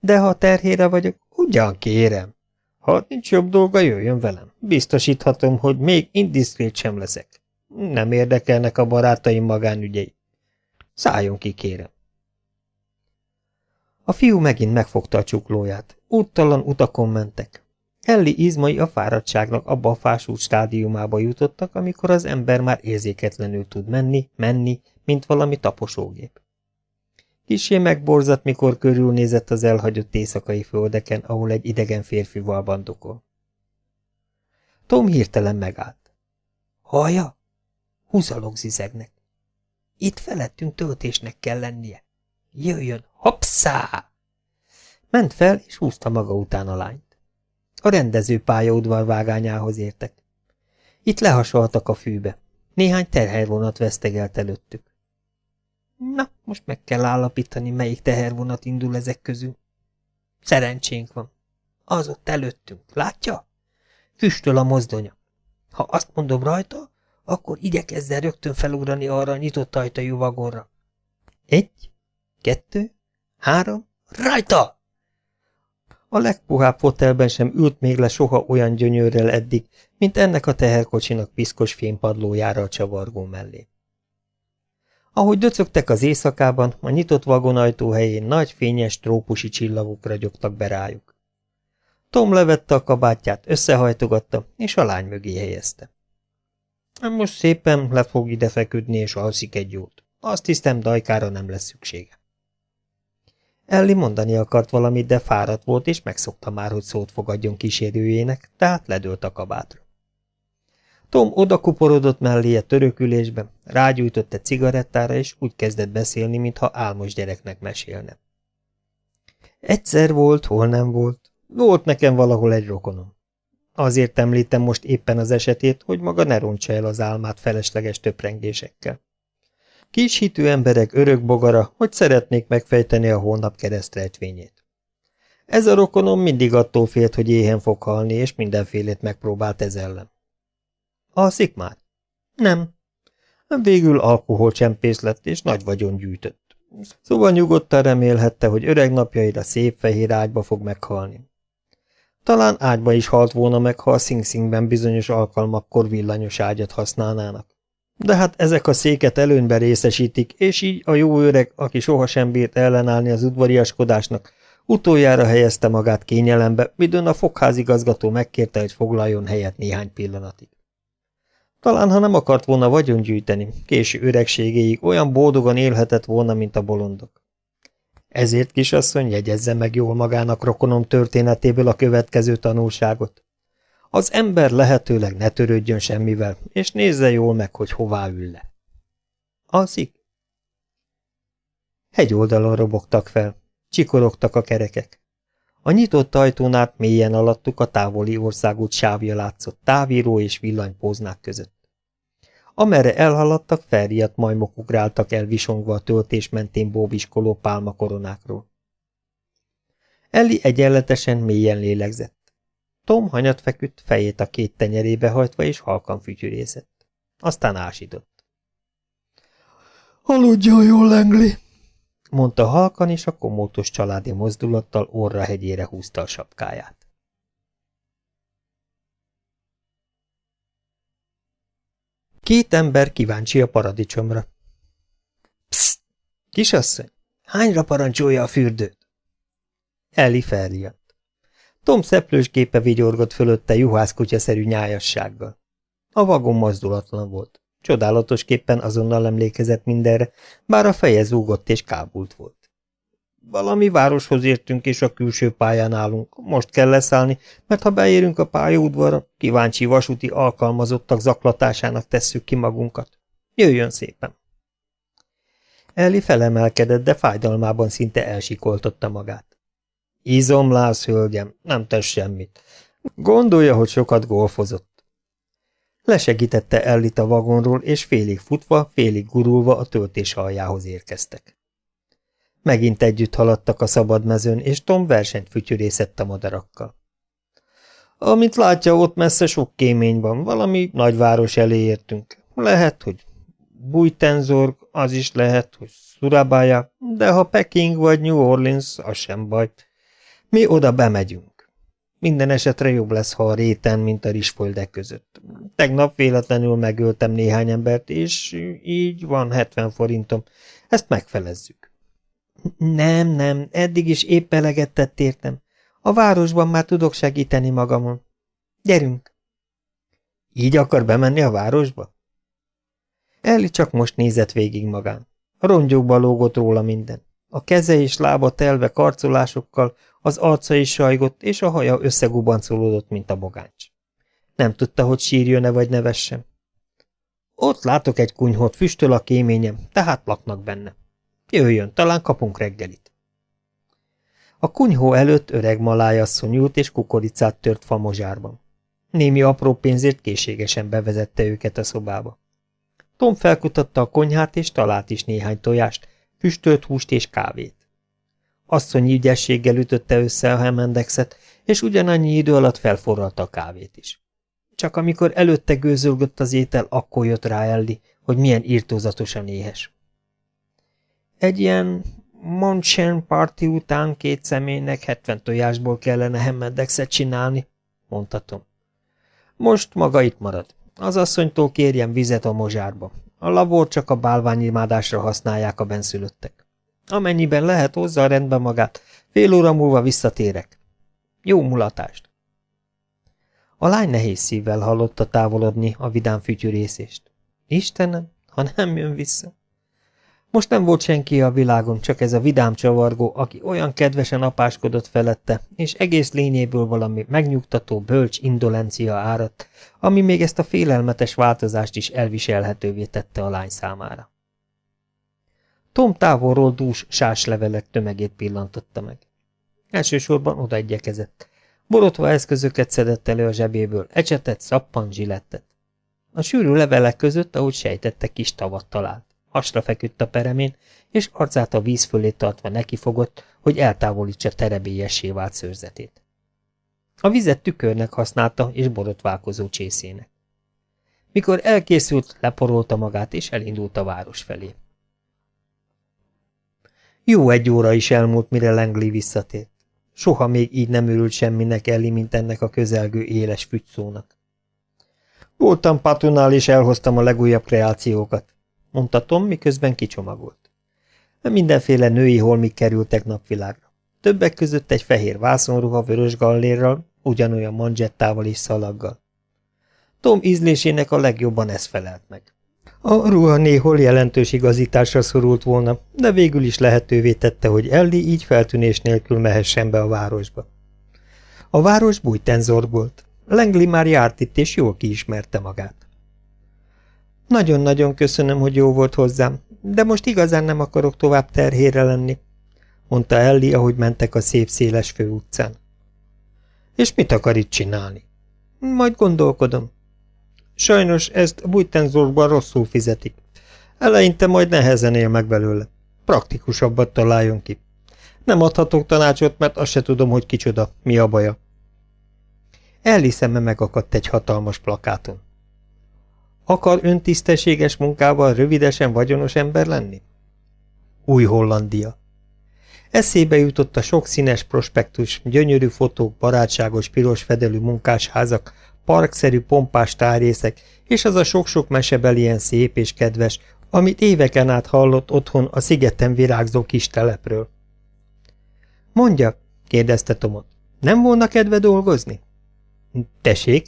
A: De ha terhére vagyok, ugyan kérem. Ha nincs jobb dolga, jöjjön velem. Biztosíthatom, hogy még indiszkrét sem leszek. Nem érdekelnek a barátaim magánügyei. Szálljon ki, kérem. A fiú megint megfogta a csuklóját. Úttalan utakon mentek. Elli izmai a fáradtságnak abba a fásult stádiumába jutottak, amikor az ember már érzéketlenül tud menni, menni, mint valami taposógép. Kisé megborzat, mikor körülnézett az elhagyott éjszakai földeken, ahol egy idegen férfival bandokol. Tom hirtelen megállt. Hallja? Húzalok zizegnek. Itt felettünk töltésnek kell lennie. Jöjjön, hopszá! Ment fel, és húzta maga után a lányt. A rendező pályaudvar vágányához értek. Itt lehasaltak a fűbe. Néhány terhelyvonat vesztegelt előttük. Na, most meg kell állapítani, melyik tehervonat indul ezek közül. Szerencsénk van. Az ott előttünk, látja? Füstöl a mozdonya. Ha azt mondom rajta, akkor igyekezzen rögtön felugrani arra a nyitott ajtajú vagonra. Egy, kettő, három, rajta! A legpuhább fotelben sem ült még le soha olyan gyönyörrel eddig, mint ennek a teherkocsinak piszkos fénypadlójára a csavargó mellé. Ahogy döcögtek az éjszakában, a nyitott vagonajtó helyén nagy fényes trópusi csillagok ragyogtak be rájuk. Tom levette a kabátját, összehajtogatta, és a lány mögé helyezte. Most szépen le fog ide feküdni, és alszik egy jót. Azt hiszem, dajkára nem lesz szüksége. Elli mondani akart valamit, de fáradt volt, és megszokta már, hogy szót fogadjon kísérőjének, tehát ledőlt a kabátra. Tom odakuporodott melléje törökülésbe, rágyújtott egy cigarettára, és úgy kezdett beszélni, mintha álmos gyereknek mesélne. Egyszer volt, hol nem volt. Volt nekem valahol egy rokonom. Azért említem most éppen az esetét, hogy maga ne rontsa el az álmát felesleges töprengésekkel. Kis hitű emberek örök bogara, hogy szeretnék megfejteni a hónap keresztrejtvényét. Ez a rokonom mindig attól félt, hogy éhen fog halni, és mindenfélét megpróbált ez ellen. Alszik már? Nem. Végül alkoholcsempész lett, és nagy vagyon gyűjtött. Szóval nyugodtan remélhette, hogy öreg napjaira szép fehér ágyba fog meghalni. Talán ágyba is halt volna meg, ha a Sing Singben bizonyos alkalmakkor villanyos ágyat használnának. De hát ezek a széket előnyben részesítik, és így a jó öreg, aki sohasem bírt ellenállni az udvariaskodásnak, utoljára helyezte magát kényelembe, midőn a fogházigazgató megkérte, hogy foglaljon helyet néhány pillanatig. Talán, ha nem akart volna vagyon gyűjteni, késő öregségéig olyan boldogan élhetett volna, mint a bolondok. Ezért, kisasszony, jegyezze meg jól magának rokonom történetéből a következő tanulságot. Az ember lehetőleg ne törődjön semmivel, és nézze jól meg, hogy hová ül le. Alszik? Hegy oldalon robogtak fel, csikorogtak a kerekek. A nyitott ajtón át mélyen alattuk a távoli országút sávja látszott távíró és villanypóznák között. Amerre elhaladtak, felriadt majmok ugráltak el visongva a töltés mentén bóbiskoló pálmakoronákról. Elli egyenletesen mélyen lélegzett. Tom hanyat feküdt, fejét a két tenyerébe hajtva, és halkan fütyürészett. Aztán ásított. – Aludjon jól, Lengli! mondta halkan, és a komótos családi mozdulattal orra hegyére húzta a sapkáját. Két ember kíváncsi a paradicsomra. Pszt! Kisasszony, hányra parancsolja a fürdőt? Elli felriadt. Tom szeplős képe vigyorgott fölötte juhászkutyaszerű nyájassággal. A vagon mozdulatlan volt. Csodálatosképpen azonnal emlékezett mindenre, bár a feje zúgott és kábult volt. Valami városhoz értünk, és a külső pályán állunk. Most kell leszállni, mert ha beérünk a pályaudvarra, kíváncsi vasúti alkalmazottak zaklatásának tesszük ki magunkat. Jöjjön szépen! Elli felemelkedett, de fájdalmában szinte elsikoltotta magát. Izomlász, hölgyem, nem tesz semmit. Gondolja, hogy sokat golfozott. Lesegítette Ellit a vagonról, és félig futva, félig gurulva a töltés aljához érkeztek. Megint együtt haladtak a szabad mezőn, és Tom versenyt fütyürészett a madarakkal. Amint látja, ott messze sok kémény van, valami nagyváros elé értünk. Lehet, hogy Bújtenzorg, az is lehet, hogy Surabaya, de ha Peking vagy New Orleans, az sem baj. Mi oda bemegyünk. Minden esetre jobb lesz, ha a réten, mint a rizsfoldek között. Tegnap véletlenül megöltem néhány embert, és így van 70 forintom. Ezt megfelezzük. Nem, nem, eddig is épp eleget tett értem. A városban már tudok segíteni magamon. Gyerünk! Így akar bemenni a városba? Elli csak most nézett végig magán. A rongyokba lógott róla minden. A keze és lába telve karcolásokkal, az arca is sajgott, és a haja összegubancolódott, mint a bogáncs. Nem tudta, hogy sírjon-e vagy nevessen. Ott látok egy kunyhot, füstöl a kéményem, tehát laknak benne. Jöjjön, talán kapunk reggelit. A kunyhó előtt öreg malájasszony ült és kukoricát tört famozsárban. Némi apró pénzért készségesen bevezette őket a szobába. Tom felkutatta a konyhát, és talált is néhány tojást, füstölt húst és kávét. Asszonyi ügyességgel ütötte össze a hemendexet, és ugyanannyi idő alatt felforralta a kávét is. Csak amikor előtte gőzölgött az étel, akkor jött rá Elli, hogy milyen írtózatosan éhes. Egy ilyen Monchen parti után két személynek hetven tojásból kellene hemmedexet csinálni, mondhatom. Most maga itt marad. Az asszonytól kérjem vizet a mozsárba. A labor csak a bálványimádásra használják a benszülöttek. Amennyiben lehet, hozza rendbe magát. Fél óra múlva visszatérek. Jó mulatást! A lány nehéz szívvel hallotta távolodni a vidám fütyűrészést. Istenem, ha nem jön vissza! Most nem volt senki a világon, csak ez a vidám csavargó, aki olyan kedvesen apáskodott felette, és egész lényéből valami megnyugtató, bölcs indolencia áradt, ami még ezt a félelmetes változást is elviselhetővé tette a lány számára. Tom távolról dús sáslevelek tömegét pillantotta meg. Elsősorban oda igyekezett. Borotva eszközöket szedett elő a zsebéből, ecsetet, szappan, zsilettet. A sűrű levelek között, ahogy sejtette, kis tavat talált. Hasra feküdt a peremén, és arcát a víz fölé tartva nekifogott, hogy eltávolítsa terebélyessé vált szőrzetét. A vizet tükörnek használta, és borotválkozó csészének. Mikor elkészült, leporolta magát, és elindult a város felé. Jó egy óra is elmúlt, mire Langley visszatért. Soha még így nem örült semminek Elli, mint ennek a közelgő éles fügyszónak. Voltam patunál, és elhoztam a legújabb kreációkat, mondta Tom, miközben kicsomagolt. Mindenféle női holmik kerültek napvilágra. Többek között egy fehér vászonruha vörös gallérral, ugyanolyan manzsettával és szalaggal. Tom ízlésének a legjobban ez felelt meg. A ruha néhol jelentős igazításra szorult volna, de végül is lehetővé tette, hogy Elli így feltűnés nélkül mehessen be a városba. A város bújtenzor volt. Langley már járt itt, és jól kiismerte magát. Nagyon-nagyon köszönöm, hogy jó volt hozzám, de most igazán nem akarok tovább terhére lenni, mondta Elli, ahogy mentek a szép széles főutcán. És mit akar itt csinálni? Majd gondolkodom. Sajnos ezt Bújtenzorban rosszul fizetik. Eleinte majd nehezen él meg belőle. Praktikusabbat találjon ki. Nem adhatok tanácsot, mert azt se tudom, hogy kicsoda, mi a baja. Elli szeme megakadt egy hatalmas plakáton. Akar öntisztességes munkával rövidesen vagyonos ember lenni? Új Hollandia. Eszébe jutott a sok színes prospektus, gyönyörű fotók, barátságos piros fedelű munkásházak, parkszerű pompás tárrészek, és az a sok-sok mesebel ilyen szép és kedves, amit éveken át hallott otthon a szigeten virágzó kis telepről. Mondja, kérdezte Tomot, nem volna kedve dolgozni? Tessék,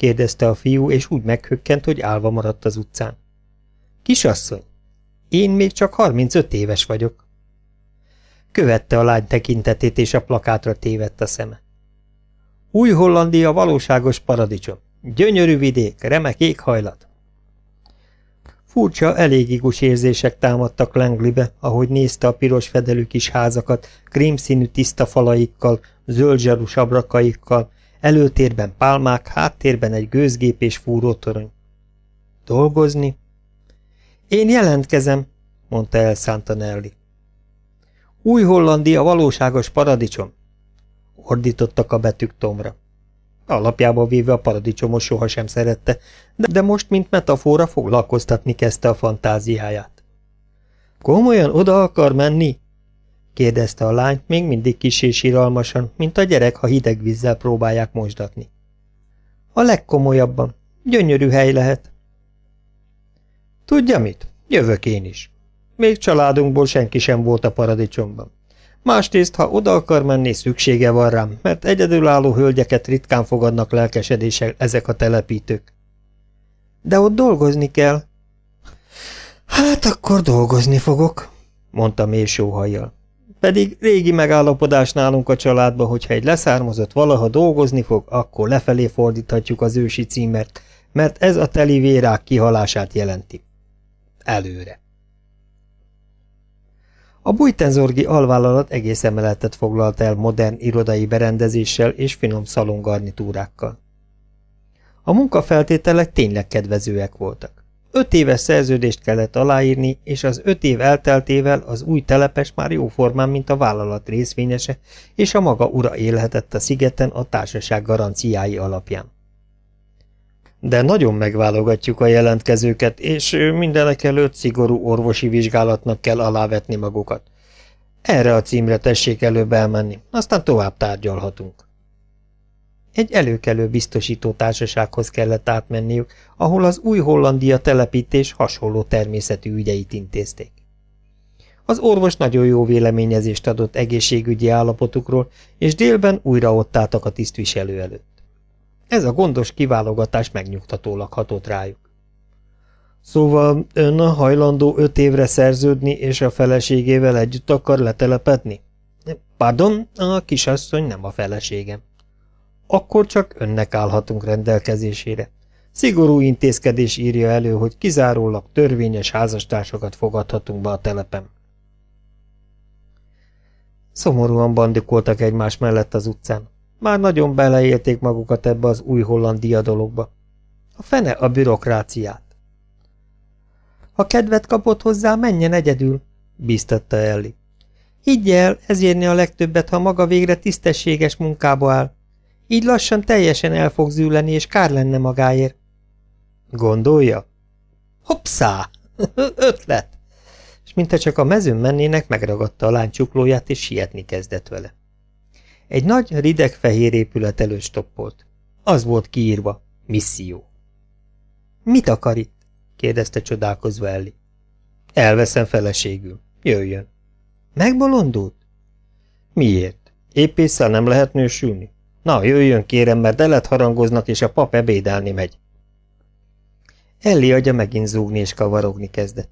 A: kérdezte a fiú, és úgy meghökkent, hogy állva maradt az utcán. Kisasszony, én még csak 35 éves vagyok. Követte a lány tekintetét, és a plakátra tévedt a szeme. Új Hollandia valóságos paradicsom. Gyönyörű vidék, remek éghajlat. Furcsa, elég igus érzések támadtak Langleybe, ahogy nézte a piros fedelű kis házakat, krémszínű tiszta falaikkal, zöld zsarus abrakaikkal, előtérben pálmák, háttérben egy gőzgép és fúrótorony. Dolgozni? Én jelentkezem, mondta el Santanelli. Új Hollandia valóságos paradicsom, ordítottak a betűk Tomra. Alapjában véve a paradicsomos sohasem szerette, de, de most, mint metafora, foglalkoztatni kezdte a fantáziáját. Komolyan oda akar menni? Kérdezte a lány, még mindig kis és iralmasan, mint a gyerek, ha hideg vízzel próbálják mosdatni. A legkomolyabban. Gyönyörű hely lehet. Tudja mit? Jövök én is. Még családunkból senki sem volt a paradicsomban. Másrészt, ha oda akar menni, szüksége van rám, mert egyedülálló hölgyeket ritkán fogadnak lelkesedéssel ezek a telepítők. De ott dolgozni kell. Hát akkor dolgozni fogok, mondta mély sóhajjal. Pedig régi megállapodás nálunk a családba, hogyha egy leszármazott valaha dolgozni fog, akkor lefelé fordíthatjuk az ősi címert, mert ez a teli vérák kihalását jelenti. Előre. A Bújtenzorgi alvállalat egész emeletet foglalt el modern irodai berendezéssel és finom szalongarnitúrákkal. A munkafeltételek tényleg kedvezőek voltak. Öt éves szerződést kellett aláírni, és az öt év elteltével az új telepes már jóformán, mint a vállalat részvényese, és a maga ura élhetett a szigeten a társaság garanciái alapján. De nagyon megválogatjuk a jelentkezőket, és mindenek előtt szigorú orvosi vizsgálatnak kell alávetni magukat. Erre a címre tessék előbb elmenni, aztán tovább tárgyalhatunk. Egy előkelő biztosító társasághoz kellett átmenniük, ahol az új Hollandia telepítés hasonló természetű ügyeit intézték. Az orvos nagyon jó véleményezést adott egészségügyi állapotukról, és délben újra ott álltak a tisztviselő előtt. Ez a gondos kiválogatás megnyugtatólag hatott rájuk. Szóval ön a hajlandó öt évre szerződni, és a feleségével együtt akar letelepedni? Pardon, a kisasszony nem a feleségem. Akkor csak önnek állhatunk rendelkezésére. Szigorú intézkedés írja elő, hogy kizárólag törvényes házastársakat fogadhatunk be a telepem. Szomorúan bandikoltak egymás mellett az utcán. Már nagyon beleélték magukat ebbe az új hollandia dologba. A fene a bürokráciát. Ha kedvet kapott hozzá, menjen egyedül, bíztatta Elli. Higgy el, ez érni a legtöbbet, ha maga végre tisztességes munkába áll. Így lassan teljesen el fog zűleni, és kár lenne magáért. Gondolja? Hoppszá! Ötlet! És mintha csak a mezőn mennének, megragadta a lány csuklóját, és sietni kezdett vele. Egy nagy, rideg fehér épület előtt stoppolt. Az volt kiírva, misszió. Mit akar itt? kérdezte csodálkozva Elli. Elveszem feleségül. Jöjjön. Megbolondult? Miért? Épp észre nem lehet nősülni? Na, jöjjön kérem, mert elet harangoznak, és a pap ebédelni megy. Elli agya megint zúgni és kavarogni kezdett.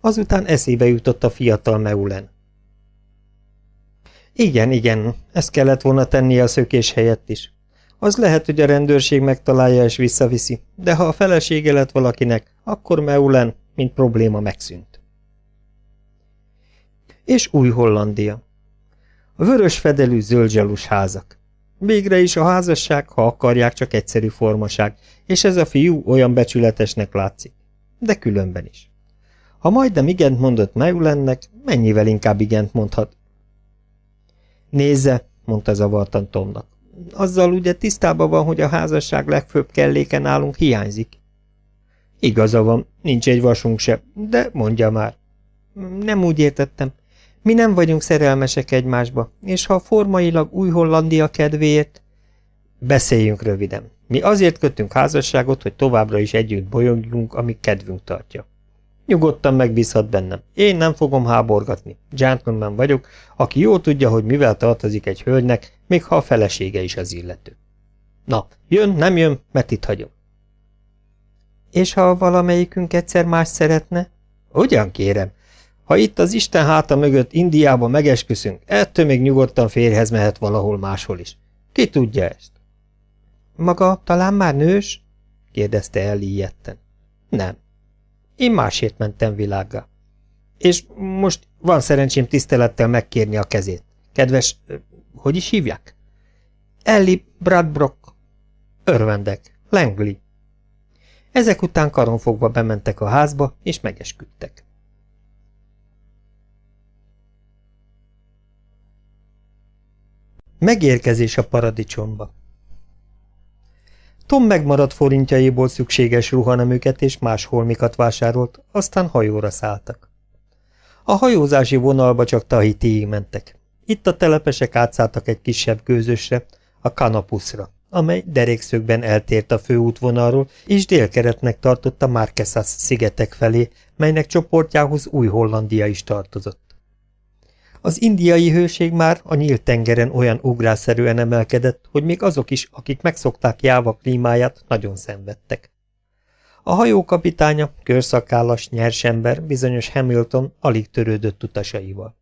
A: Azután eszébe jutott a fiatal Meulen. Igen, igen, ezt kellett volna tennie a szökés helyett is. Az lehet, hogy a rendőrség megtalálja és visszaviszi, de ha a felesége lett valakinek, akkor Meulen, mint probléma megszűnt. És új Hollandia. A vörös fedelű zöldgyalus házak. Végre is a házasság, ha akarják, csak egyszerű formaság, és ez a fiú olyan becsületesnek látszik. De különben is. Ha majdnem igent mondott Meulennek, mennyivel inkább igent mondhat. Nézze, mondta zavartan Tomnak. Azzal ugye tisztában van, hogy a házasság legfőbb kelléke nálunk hiányzik. Igaza van, nincs egy vasunk se, de mondja már. Nem úgy értettem. Mi nem vagyunk szerelmesek egymásba, és ha formailag új Hollandia kedvéért... Beszéljünk röviden. Mi azért kötünk házasságot, hogy továbbra is együtt bolyongjunk, amíg kedvünk tartja. Nyugodtan megbízhat bennem. Én nem fogom háborgatni. Gentleman vagyok, aki jól tudja, hogy mivel tartozik egy hölgynek, még ha a felesége is az illető. Na, jön, nem jön, mert itt hagyom. És ha valamelyikünk egyszer más szeretne? Ugyan kérem. Ha itt az Isten háta mögött Indiába megesküszünk, ettől még nyugodtan férhez mehet valahol máshol is. Ki tudja ezt? Maga talán már nős? kérdezte elíjetten. Nem. Én másért mentem világga. És most van szerencsém tisztelettel megkérni a kezét. Kedves, hogy is hívják? Ellie Bradbrock. Örvendek. Langley. Ezek után karonfogva bementek a házba, és megesküdtek. Megérkezés a paradicsomba Tom megmaradt forintjaiból szükséges ruhanemüket és más holmikat vásárolt, aztán hajóra szálltak. A hajózási vonalba csak Tahitiig mentek. Itt a telepesek átszálltak egy kisebb gőzösre, a Kanapuszra, amely derékszögben eltért a főútvonalról, és délkeretnek tartotta Marquesas szigetek felé, melynek csoportjához Új-Hollandia is tartozott. Az indiai hőség már a nyílt tengeren olyan ugrásszerűen emelkedett, hogy még azok is, akik megszokták Jáva klímáját, nagyon szenvedtek. A hajó kapitánya, körszakállas, nyers ember, bizonyos Hamilton alig törődött utasaival.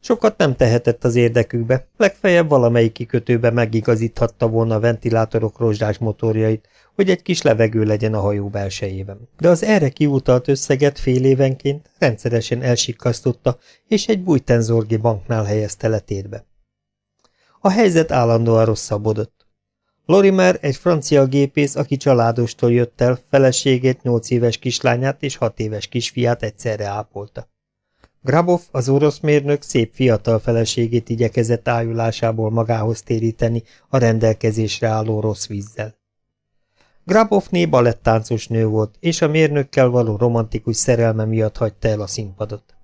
A: Sokat nem tehetett az érdekükbe, legfeljebb valamelyik kikötőbe megigazíthatta volna a ventilátorok rozsdás motorjait, hogy egy kis levegő legyen a hajó belsejében. De az erre kiutalt összeget fél évenként rendszeresen elsikasztotta, és egy bújtenzorgi banknál helyezte letétbe. A helyzet állandóan rosszabbodott. Lorimer egy francia gépész, aki családostól jött el, feleségét, nyolc éves kislányát és hat éves kisfiát egyszerre ápolta. Grabov, az orosz mérnök szép fiatal feleségét igyekezett ájulásából magához téríteni a rendelkezésre álló rossz vízzel. Grabovné balettáncos nő volt, és a mérnökkel való romantikus szerelme miatt hagyta el a színpadot.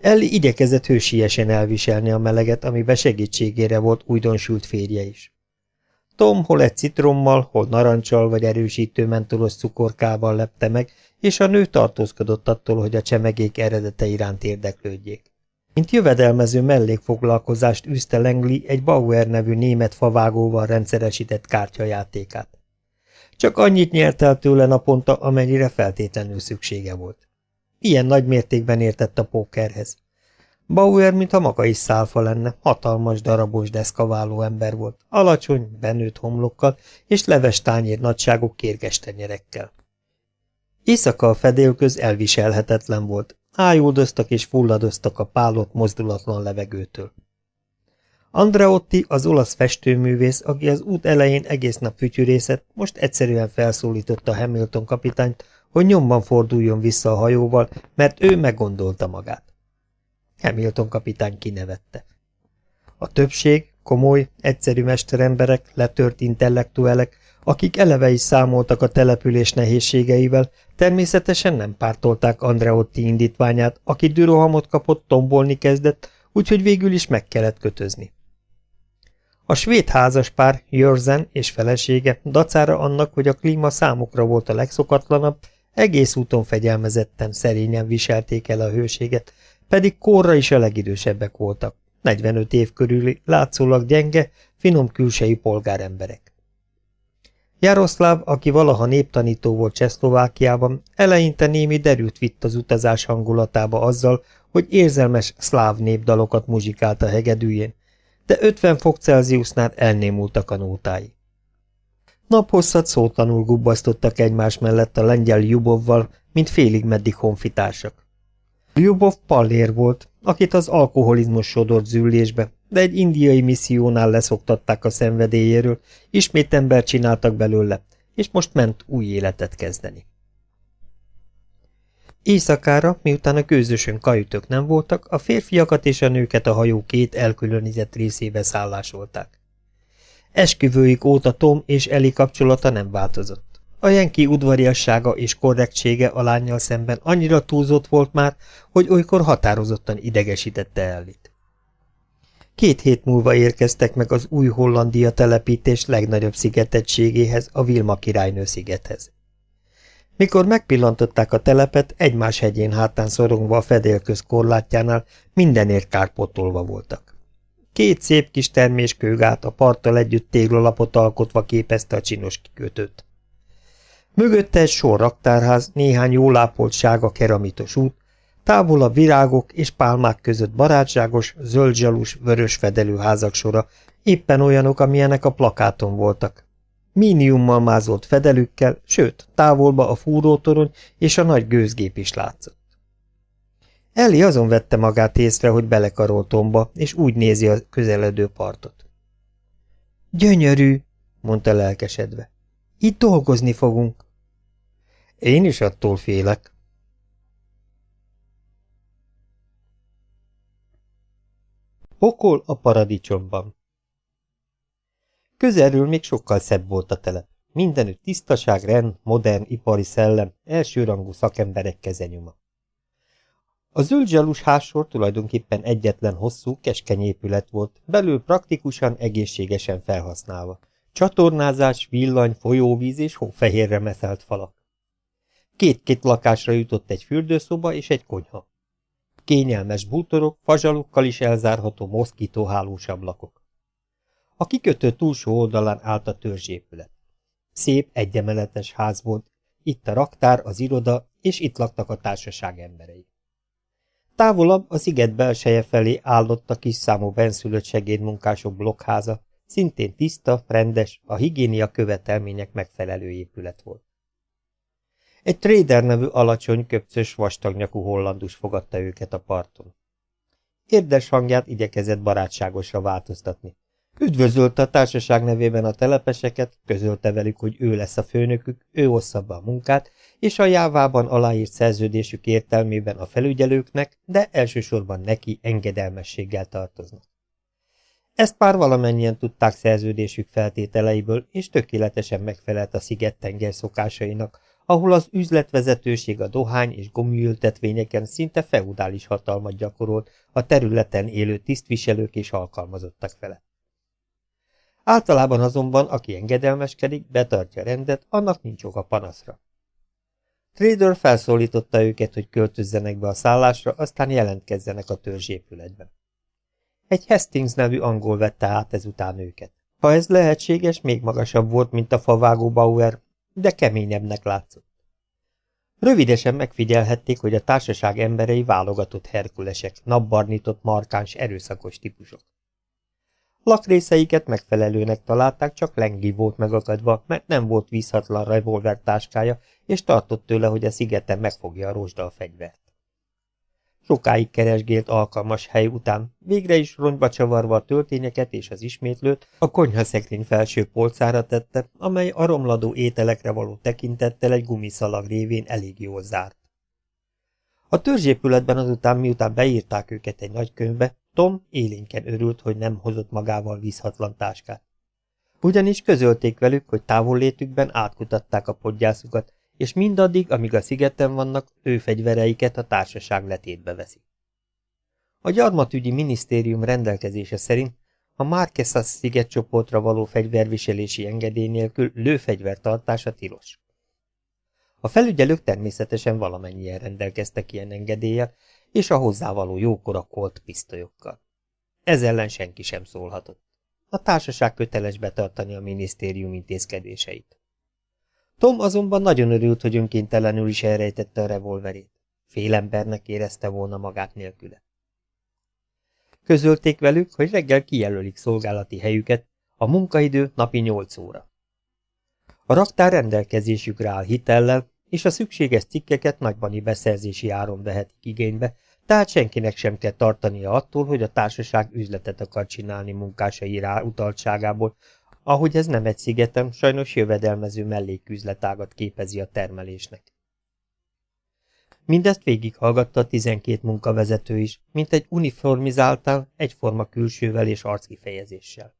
A: Elli igyekezett hősiesen elviselni a meleget, amiben segítségére volt újdonsült férje is. Tom hol egy citrommal, hol narancsal vagy erősítő mentolos cukorkával lepte meg, és a nő tartózkodott attól, hogy a csemegék eredete iránt érdeklődjék. Mint jövedelmező mellékfoglalkozást űzte Lengli egy Bauer nevű német favágóval rendszeresített kártyajátékát. Csak annyit nyert el tőle naponta, amennyire feltétlenül szüksége volt. Ilyen nagy mértékben értett a pókerhez. Bauer, mintha maga is szálfa lenne, hatalmas darabos deszkaváló ember volt, alacsony, benőtt homlokkal és leves tányér nagyságú kérges tenyerekkel. Éjszaka a fedélköz elviselhetetlen volt, ájuldoztak és fulladoztak a pálott mozdulatlan levegőtől. Andreotti, az olasz festőművész, aki az út elején egész nap fütyürészett, most egyszerűen felszólította Hamilton kapitányt, hogy nyomban forduljon vissza a hajóval, mert ő meggondolta magát. Hamilton kapitány kinevette. A többség, komoly, egyszerű mesteremberek, letört intellektuelek, akik eleve is számoltak a település nehézségeivel, természetesen nem pártolták Andreotti indítványát, aki dürohamot kapott, tombolni kezdett, úgyhogy végül is meg kellett kötözni. A svéd házaspár, Jörzen és felesége, dacára annak, hogy a klíma számukra volt a legszokatlanabb, egész úton fegyelmezetten, szerényen viselték el a hőséget, pedig korra is a legidősebbek voltak, 45 év körüli, látszólag gyenge, finom külsejű polgáremberek. Jaroszláv, aki valaha néptanító volt Csehszlovákiában, eleinte némi derült vitt az utazás hangulatába azzal, hogy érzelmes szláv népdalokat muzsikált a hegedűjén, de 50 fok Celsiusnál elnémultak a nótái. Naphosszat szótlanul gubbasztottak egymás mellett a lengyel Jubovval, mint félig meddig honfitársak. Ljubov pallér volt, akit az alkoholizmus sodort züllésbe, de egy indiai missziónál leszoktatták a szenvedélyéről, ismét ember csináltak belőle, és most ment új életet kezdeni. Éjszakára, miután a gőzösön kajütök nem voltak, a férfiakat és a nőket a hajó két elkülönített részébe szállásolták. Esküvőik óta Tom és Eli kapcsolata nem változott. A Jenki udvariassága és korrektsége a lányjal szemben annyira túlzott volt már, hogy olykor határozottan idegesítette Ellit. Két hét múlva érkeztek meg az új Hollandia telepítés legnagyobb szigetettségéhez, a Vilma királynő szigethez. Mikor megpillantották a telepet, egymás hegyén hátán szorongva a fedélköz korlátjánál mindenért kárpotolva voltak. Két szép kis termés kőgát a parttal együtt téglalapot alkotva képezte a csinos kikötőt. Mögötte egy sor raktárház, néhány jól ápolt sága keramitos út, távol a virágok és pálmák között barátságos, zöldzsalus, vörös fedelő házak sora, éppen olyanok, amilyenek a plakáton voltak. Míniummal mázolt fedelükkel, sőt, távolba a fúrótorony és a nagy gőzgép is látszott. Elli azon vette magát észre, hogy belekarol tomba, és úgy nézi a közeledő partot. Gyönyörű, mondta lelkesedve. Itt dolgozni fogunk. Én is attól félek. Pokol a paradicsomban Közelről még sokkal szebb volt a telep. Mindenütt tisztaság, rend, modern, ipari szellem, elsőrangú szakemberek kezenyuma. A zöld zsalus házsor tulajdonképpen egyetlen hosszú, keskeny épület volt, belül praktikusan, egészségesen felhasználva. Csatornázás, villany, folyóvíz és hófehérre meszelt falak. Két-két lakásra jutott egy fürdőszoba és egy konyha. Kényelmes bútorok, fazsalukkal is elzárható moszkítóhálós ablakok. A kikötő túlsó oldalán állt a törzsépület. Szép, egyemeletes ház volt, itt a raktár, az iroda, és itt laktak a társaság emberei. Távolabb a sziget belseje felé állott a kis számú benszülött segédmunkások blokkháza, szintén tiszta, rendes, a higiénia követelmények megfelelő épület volt. Egy trader nevű alacsony, köpcös, vastagnyakú hollandus fogadta őket a parton. Érdes hangját igyekezett barátságosra változtatni. Üdvözölte a társaság nevében a telepeseket, közölte velük, hogy ő lesz a főnökük, ő ossza be a munkát, és a jávában aláírt szerződésük értelmében a felügyelőknek, de elsősorban neki engedelmességgel tartoznak. Ezt pár valamennyien tudták szerződésük feltételeiből, és tökéletesen megfelelt a sziget tenger szokásainak, ahol az üzletvezetőség a dohány és gumiültetvényeken szinte feudális hatalmat gyakorolt a területen élő tisztviselők és alkalmazottak felett. Általában azonban, aki engedelmeskedik, betartja rendet, annak nincs oka panaszra. Trader felszólította őket, hogy költözzenek be a szállásra, aztán jelentkezzenek a törzsépületben. Egy Hastings nevű angol vette át ezután őket. Ha ez lehetséges, még magasabb volt, mint a favágó Bauer, de keményebbnek látszott. Rövidesen megfigyelhették, hogy a társaság emberei válogatott herkulesek, napbarnított, markáns, erőszakos típusok. Lakrészeiket megfelelőnek találták, csak Lengi volt megakadva, mert nem volt vízhatlan revolver táskája, és tartott tőle, hogy a szigeten megfogja a rozsdal fegyvert. Sokáig keresgélt alkalmas hely után, végre is rongyba csavarva a töltényeket és az ismétlőt, a konyhaszekrény felső polcára tette, amely a romladó ételekre való tekintettel egy gumiszalag révén elég jól zárt. A törzsépületben azután, miután beírták őket egy nagy könyvbe, Tom élénken örült, hogy nem hozott magával vízhatlan táskát. Ugyanis közölték velük, hogy távollétükben átkutatták a podgyászukat, és mindaddig, amíg a szigeten vannak, ő fegyvereiket a társaság letétbe veszi. A gyarmatügyi minisztérium rendelkezése szerint a Márquesas szigetcsoportra való fegyverviselési engedély nélkül lőfegyver tartása tilos. A felügyelők természetesen valamennyien rendelkeztek ilyen engedéllyel, és a hozzávaló jókora kolt pisztolyokkal. Ez ellen senki sem szólhatott. A társaság köteles betartani a minisztérium intézkedéseit. Tom azonban nagyon örült, hogy önkéntelenül is elrejtette a revolverét. Fél embernek érezte volna magát nélküle. Közölték velük, hogy reggel kijelölik szolgálati helyüket, a munkaidő napi 8 óra. A raktár rendelkezésükre áll hitellel, és a szükséges cikkeket nagybani beszerzési áron vehetik igénybe, tehát senkinek sem kell tartania attól, hogy a társaság üzletet akar csinálni munkásai rá utaltságából, ahogy ez nem egy szigetem, sajnos jövedelmező melléküzletágat képezi a termelésnek. Mindezt végighallgatta a tizenkét munkavezető is, mint egy uniformizáltán, egyforma külsővel és arckifejezéssel.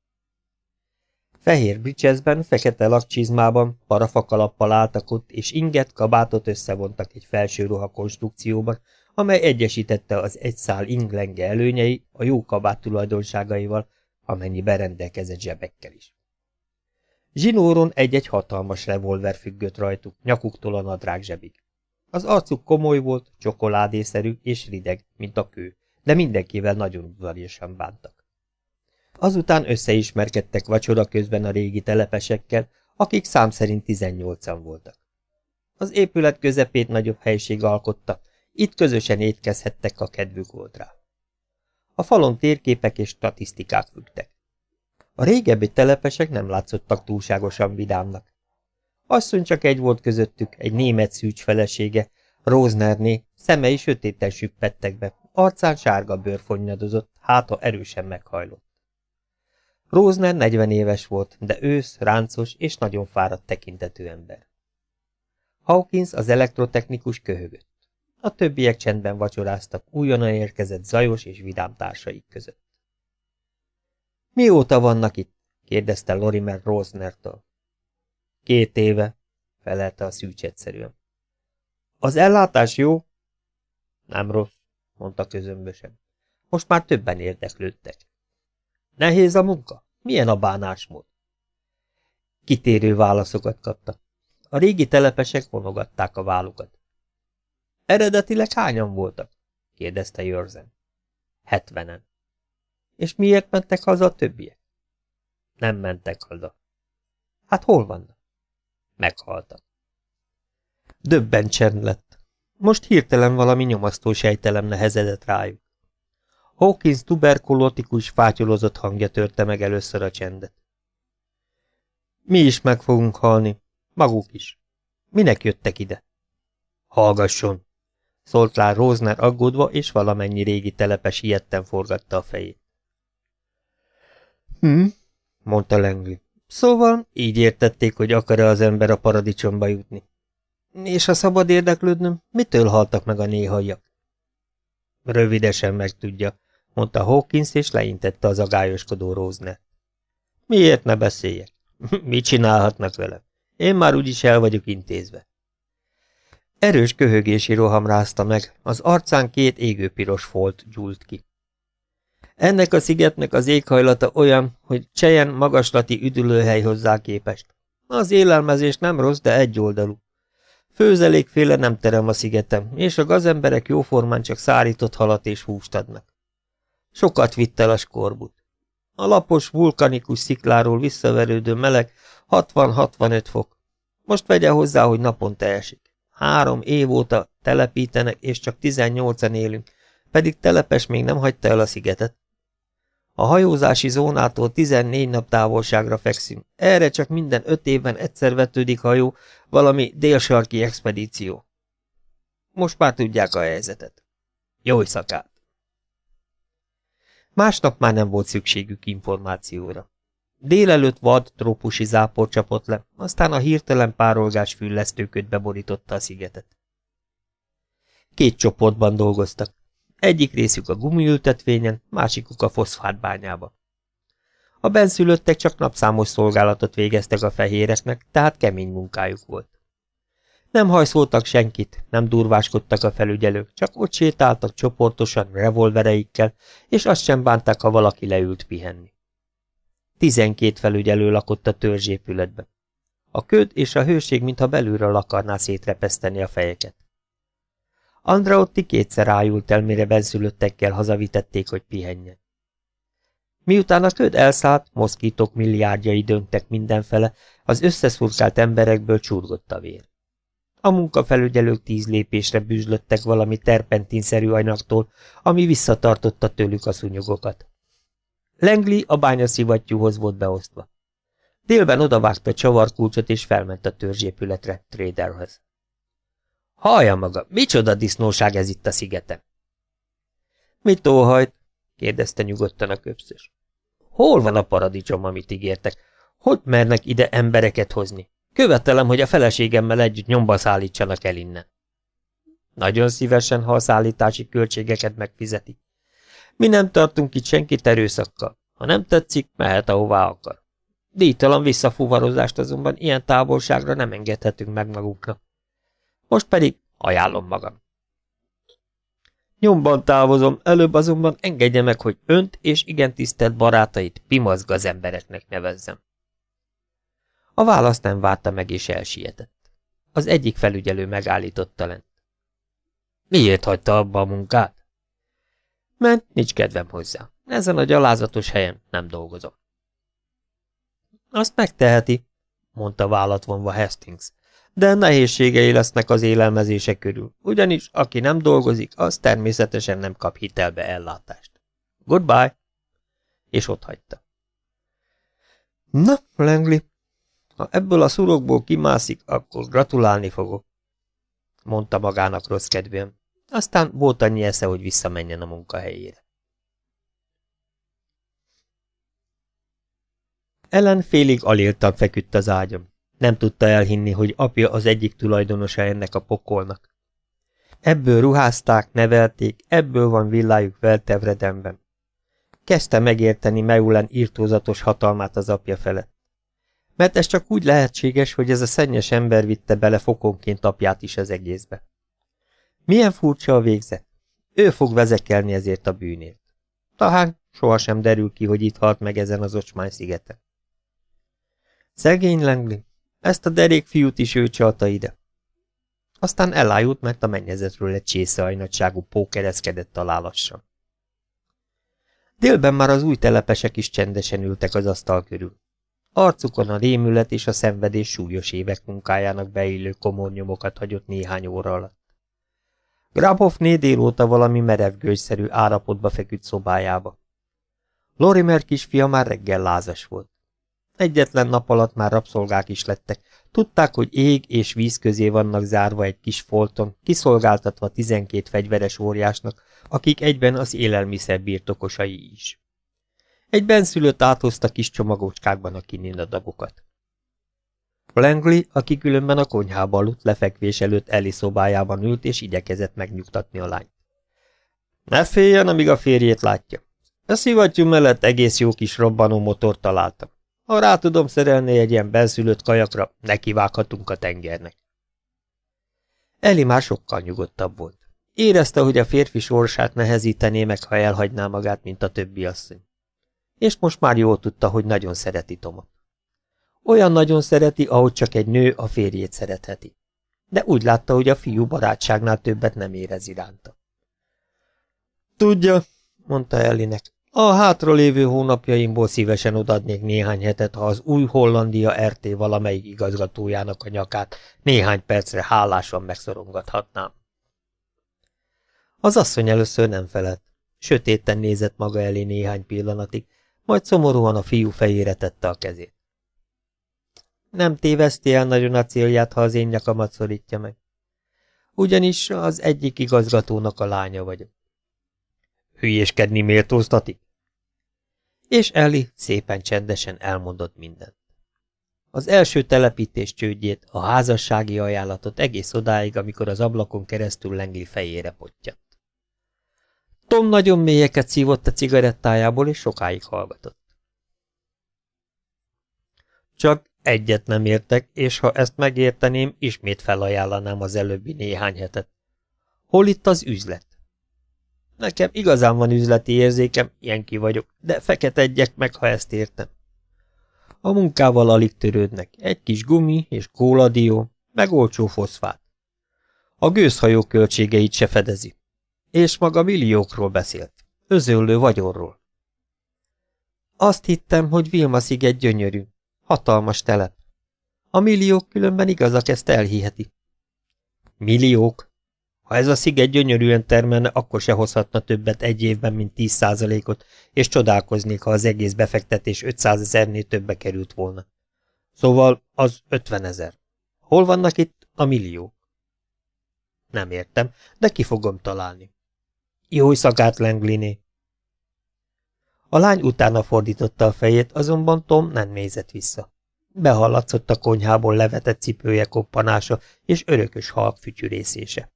A: Fehér bricsezben, fekete lakcsizmában, parafakalappal álltak ott, és inget, kabátot összevontak egy felső ruha konstrukcióban, amely egyesítette az egy szál inglenge előnyei a jó kabát tulajdonságaival, amennyi berendelkezett zsebekkel is. Zsinóron egy-egy hatalmas revolver függött rajtuk, nyakuktól a nadrág zsebig. Az arcuk komoly volt, csokoládészerű és rideg, mint a kő, de mindenkivel nagyon udvariasan bántak. Azután összeismerkedtek vacsora közben a régi telepesekkel, akik szám szerint 18-an voltak. Az épület közepét nagyobb helység alkotta, itt közösen étkezhettek, a kedvük volt rá. A falon térképek és statisztikák függtek. A régebbi telepesek nem látszottak túlságosan vidámnak. Asszony csak egy volt közöttük, egy német szűcs felesége, Róznerné, szemei sötéten süppettek be, arcán sárga bőr fonnyadozott, háta erősen meghajlott. Rózner 40 éves volt, de ősz, ráncos és nagyon fáradt tekintetű ember. Hawkins az elektrotechnikus köhögött. A többiek csendben vacsoráztak újonnan érkezett zajos és vidám társaik között. Mióta vannak itt? kérdezte Lorimer Rosnertől. Két éve, felelte a szűcs egyszerűen. Az ellátás jó? Nem rossz, mondta közömbösen. Most már többen érdeklődtek. Nehéz a munka? Milyen a bánásmód? Kitérő válaszokat kaptak. A régi telepesek vonogatták a vállukat. Eredetileg hányan voltak? kérdezte Jörzen. Hetvenen. És miért mentek haza a többiek? Nem mentek haza. Hát hol vannak? Meghaltak. Döbben csend lett. Most hirtelen valami nyomasztó sejtelem nehezedett rájuk. Hawkins tuberkulótikus fátyolozott hangja törte meg először a csendet. Mi is meg fogunk halni, maguk is. Minek jöttek ide? Hallgasson, szólt rá Rózner aggódva, és valamennyi régi telepes ilyetten forgatta a fejét. Hm, mondta Langley. Szóval így értették, hogy akar-e az ember a paradicsomba jutni. És ha szabad érdeklődnöm, mitől haltak meg a néhajak? Rövidesen megtudja, mondta Hawkins, és leintette az agályoskodó Rózner. Miért ne beszéljek? Mit csinálhatnak velem? Én már úgyis el vagyok intézve. Erős köhögési roham rázta meg, az arcán két égőpiros folt gyúlt ki. Ennek a szigetnek az éghajlata olyan, hogy Csejen magaslati üdülőhely hozzá képest. Az élelmezés nem rossz, de egyoldalú. Főzelékféle nem terem a szigetem, és a gazemberek jóformán csak szárított halat és húst adnak. Sokat vitt el a skorbut. A lapos, vulkanikus szikláról visszaverődő meleg 60-65 fok. Most vegye hozzá, hogy naponta esik. Három év óta telepítenek, és csak 18-en élünk, pedig telepes még nem hagyta el a szigetet. A hajózási zónától 14 nap távolságra fekszünk. Erre csak minden öt évben egyszer vetődik hajó, valami délsarki expedíció. Most már tudják a helyzetet. Jó szakát! Másnap már nem volt szükségük információra. Délelőtt vad trópusi zápor csapott le, aztán a hirtelen párolgás füllesztőköt beborította a szigetet. Két csoportban dolgoztak. Egyik részük a gumiültetvényen, másikuk a foszfátbányába. A benszülöttek csak napszámos szolgálatot végeztek a fehéreknek, tehát kemény munkájuk volt. Nem hajszoltak senkit, nem durváskodtak a felügyelők, csak ott sétáltak csoportosan revolvereikkel, és azt sem bánták, ha valaki leült pihenni. Tizenkét felügyelő lakott a törzsépületben. A köd és a hőség mintha belülről akarná szétrepeszteni a fejeket. Andraotti kétszer ájult el, mire benszülöttekkel hazavitették, hogy pihenjen. Miután a köd elszállt, moszkítok milliárdjai döngtek mindenfele, az összeszurkált emberekből csurgott a vér. A munkafelügyelők tíz lépésre bűzlöttek valami terpentinszerű anyagtól, ami visszatartotta tőlük a szunyogokat. Lengli a bányaszivattyúhoz volt beosztva. Délben odavágta csavarkulcsot és felment a törzsépületre, Traderhez. Hallja maga, micsoda disznóság ez itt a szigeten? Mit óhajt? kérdezte nyugodtan a köpszös. Hol van a paradicsom, amit ígértek? Hogy mernek ide embereket hozni? Követelem, hogy a feleségemmel együtt nyomba szállítsanak el innen. Nagyon szívesen, ha a szállítási költségeket megfizeti. Mi nem tartunk itt senkit erőszakkal. Ha nem tetszik, mehet ahová akar. Díjtalan visszafuvarozást azonban ilyen távolságra nem engedhetünk meg maguknak. Most pedig ajánlom magam. Nyomban távozom, előbb azonban engedje meg, hogy önt és igen tisztelt barátait pimazgaz embereknek nevezzem. A választ nem várta meg és elsietett. Az egyik felügyelő megállította lent. Miért hagyta abba a munkát? Mert nincs kedvem hozzá. Ezen a gyalázatos helyen nem dolgozom. Azt megteheti, mondta vállat vonva Hastings, de nehézségei lesznek az élelmezése körül, ugyanis aki nem dolgozik, az természetesen nem kap hitelbe ellátást. Goodbye! És ott hagyta. Na, Langley, ha ebből a szurokból kimászik, akkor gratulálni fogok, mondta magának rossz kedvűen. Aztán volt annyi esze, hogy visszamenjen a munkahelyére. Ellen félig aléltan feküdt az ágyam. Nem tudta elhinni, hogy apja az egyik tulajdonosa ennek a pokolnak. Ebből ruházták, nevelték, ebből van villájuk Veltevredemben. Kezdte megérteni Meulen írtózatos hatalmát az apja felett. Mert ez csak úgy lehetséges, hogy ez a szennyes ember vitte bele fokonként apját is az egészbe. Milyen furcsa a végzet. Ő fog vezekelni ezért a bűnért. Talán sohasem derül ki, hogy itt halt meg ezen az ocsmány szigeten. Szegény Langley, ezt a derék fiút is ő csalta ide. Aztán elájult, mert a mennyezetről egy csészeajnagyságú pókereszkedett alá lassan. Délben már az új telepesek is csendesen ültek az asztal körül. Arcukon a rémület és a szenvedés súlyos évek munkájának beillő komor nyomokat hagyott néhány óra alatt. Grabovné délóta valami merevgőgyszerű állapotba feküdt szobájába. Lorimer kisfia már reggel lázas volt. Egyetlen nap alatt már rabszolgák is lettek. Tudták, hogy ég és víz közé vannak zárva egy kis folton, kiszolgáltatva tizenkét fegyveres óriásnak, akik egyben az élelmiszer birtokosai is. Egy benszülött áthozta kis csomagócskákban a kininadagokat. Langley, aki különben a konyhába aludt, lefekvés előtt Eli szobájában ült, és igyekezett megnyugtatni a lányt. Ne féljen, amíg a férjét látja. A szivattyú mellett egész jó kis robbanó motor találtam. Ha rá tudom szerelni egy ilyen benszülött kajakra, nekivághatunk a tengernek. Eli már sokkal nyugodtabb volt. Érezte, hogy a férfi sorsát nehezítené meg, ha elhagyná magát, mint a többi asszony. És most már jól tudta, hogy nagyon szereti Tomot. Olyan nagyon szereti, ahogy csak egy nő a férjét szeretheti. De úgy látta, hogy a fiú barátságnál többet nem érez iránta. Tudja, mondta Ellinek, a hátralévő hónapjaimból szívesen odadnék néhány hetet, ha az új Hollandia RT valamelyik igazgatójának a nyakát néhány percre hálásan megszorongathatnám. Az asszony először nem felett. Sötéten nézett maga elé néhány pillanatig, majd szomorúan a fiú fejére tette a kezét. Nem téveszti el nagyon a célját, ha az én nyakamat szorítja meg. Ugyanis az egyik igazgatónak a lánya vagyok. Hülyéskedni méltóztatik? És Ellie szépen csendesen elmondott mindent. Az első telepítés csődjét, a házassági ajánlatot egész odáig, amikor az ablakon keresztül lengli fejére pottyant. Tom nagyon mélyeket szívott a cigarettájából, és sokáig hallgatott. Csak egyet nem értek, és ha ezt megérteném, ismét felajánlanám az előbbi néhány hetet. Hol itt az üzlet? Nekem igazán van üzleti érzékem, ilyen ki vagyok, de feketedjek meg, ha ezt értem. A munkával alig törődnek, egy kis gumi és kóladió, meg olcsó foszfát. A gőzhajó költségeit se fedezi. És maga milliókról beszélt. Özöllő vagyonról. Azt hittem, hogy Vilma sziget gyönyörű. Hatalmas telep. A milliók különben igazak ezt elhiheti. Milliók? Ha ez a sziget gyönyörűen termelne, akkor se hozhatna többet egy évben, mint 10 százalékot, és csodálkoznék, ha az egész befektetés 500 ezernél többe került volna. Szóval az 50 ezer. Hol vannak itt a milliók? Nem értem, de ki fogom találni. Jó szakát, Langliné! A lány utána fordította a fejét, azonban Tom nem nézett vissza. Behallatszott a konyhából levetett cipője koppanása és örökös halk fütyürészése.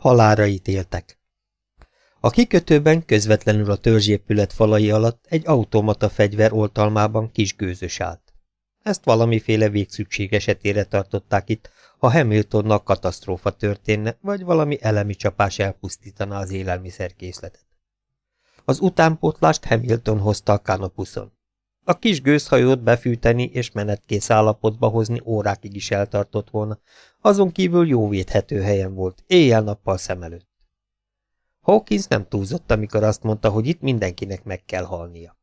A: Halára ítéltek. A kikötőben közvetlenül a törzsépület falai alatt egy automata fegyver oltalmában kis gőzös állt. Ezt valamiféle végszükség esetére tartották itt, ha Hamiltonnak katasztrófa történne, vagy valami elemi csapás elpusztítaná az élelmiszerkészletet. Az utánpótlást Hamilton hozta a kanapuszon. A kis gőzhajót befűteni és menetkész állapotba hozni órákig is eltartott volna, azon kívül jó védhető helyen volt, éjjel-nappal szem előtt. Hawkins nem túlzott, amikor azt mondta, hogy itt mindenkinek meg kell halnia.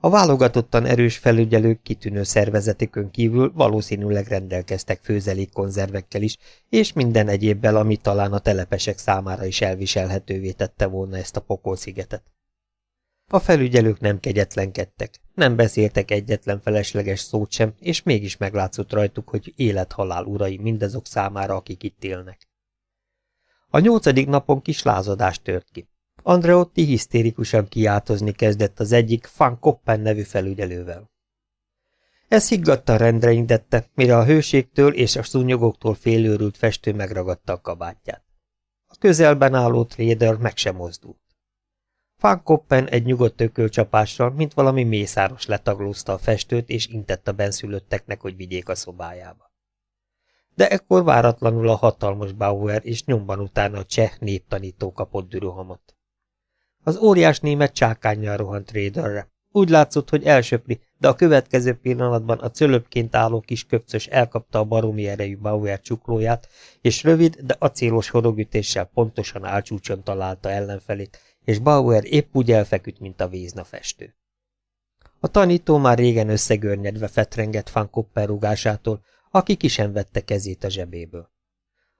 A: A válogatottan erős felügyelők kitűnő szervezetükön kívül valószínűleg rendelkeztek főzelékkonzervekkel is, és minden egyébbel, ami talán a telepesek számára is elviselhetővé tette volna ezt a pokolszigetet. A felügyelők nem kegyetlenkedtek, nem beszéltek egyetlen felesleges szót sem, és mégis meglátszott rajtuk, hogy élet-halál urai mindazok számára, akik itt élnek. A nyolcadik napon kis lázadás tört ki. Andreotti hisztérikusan kiáltozni kezdett az egyik Van Koppen nevű felügyelővel. Ez higgadtan rendre indette, mire a hőségtől és a szúnyogoktól félőrült festő megragadta a kabátját. A közelben álló tréder meg sem mozdult. Van Koppen egy nyugodt ökölcsapással, mint valami mészáros letaglózta a festőt, és intett a benszülötteknek, hogy vigyék a szobájába. De ekkor váratlanul a hatalmas Bauer és nyomban utána a cseh néptanító kapott dürohamot. Az óriás német csákányjal rohant Raiderre. Úgy látszott, hogy elsöpri, de a következő pillanatban a cölöpként álló kis köpcös elkapta a baromi erejű Bauer csuklóját, és rövid, de acélos horogütéssel pontosan álcsúcson találta ellenfelét, és Bauer épp úgy elfeküdt, mint a vízna festő. A tanító már régen összegörnyedve fetrengett Van Kopper rugásától, aki ki sem vette kezét a zsebéből.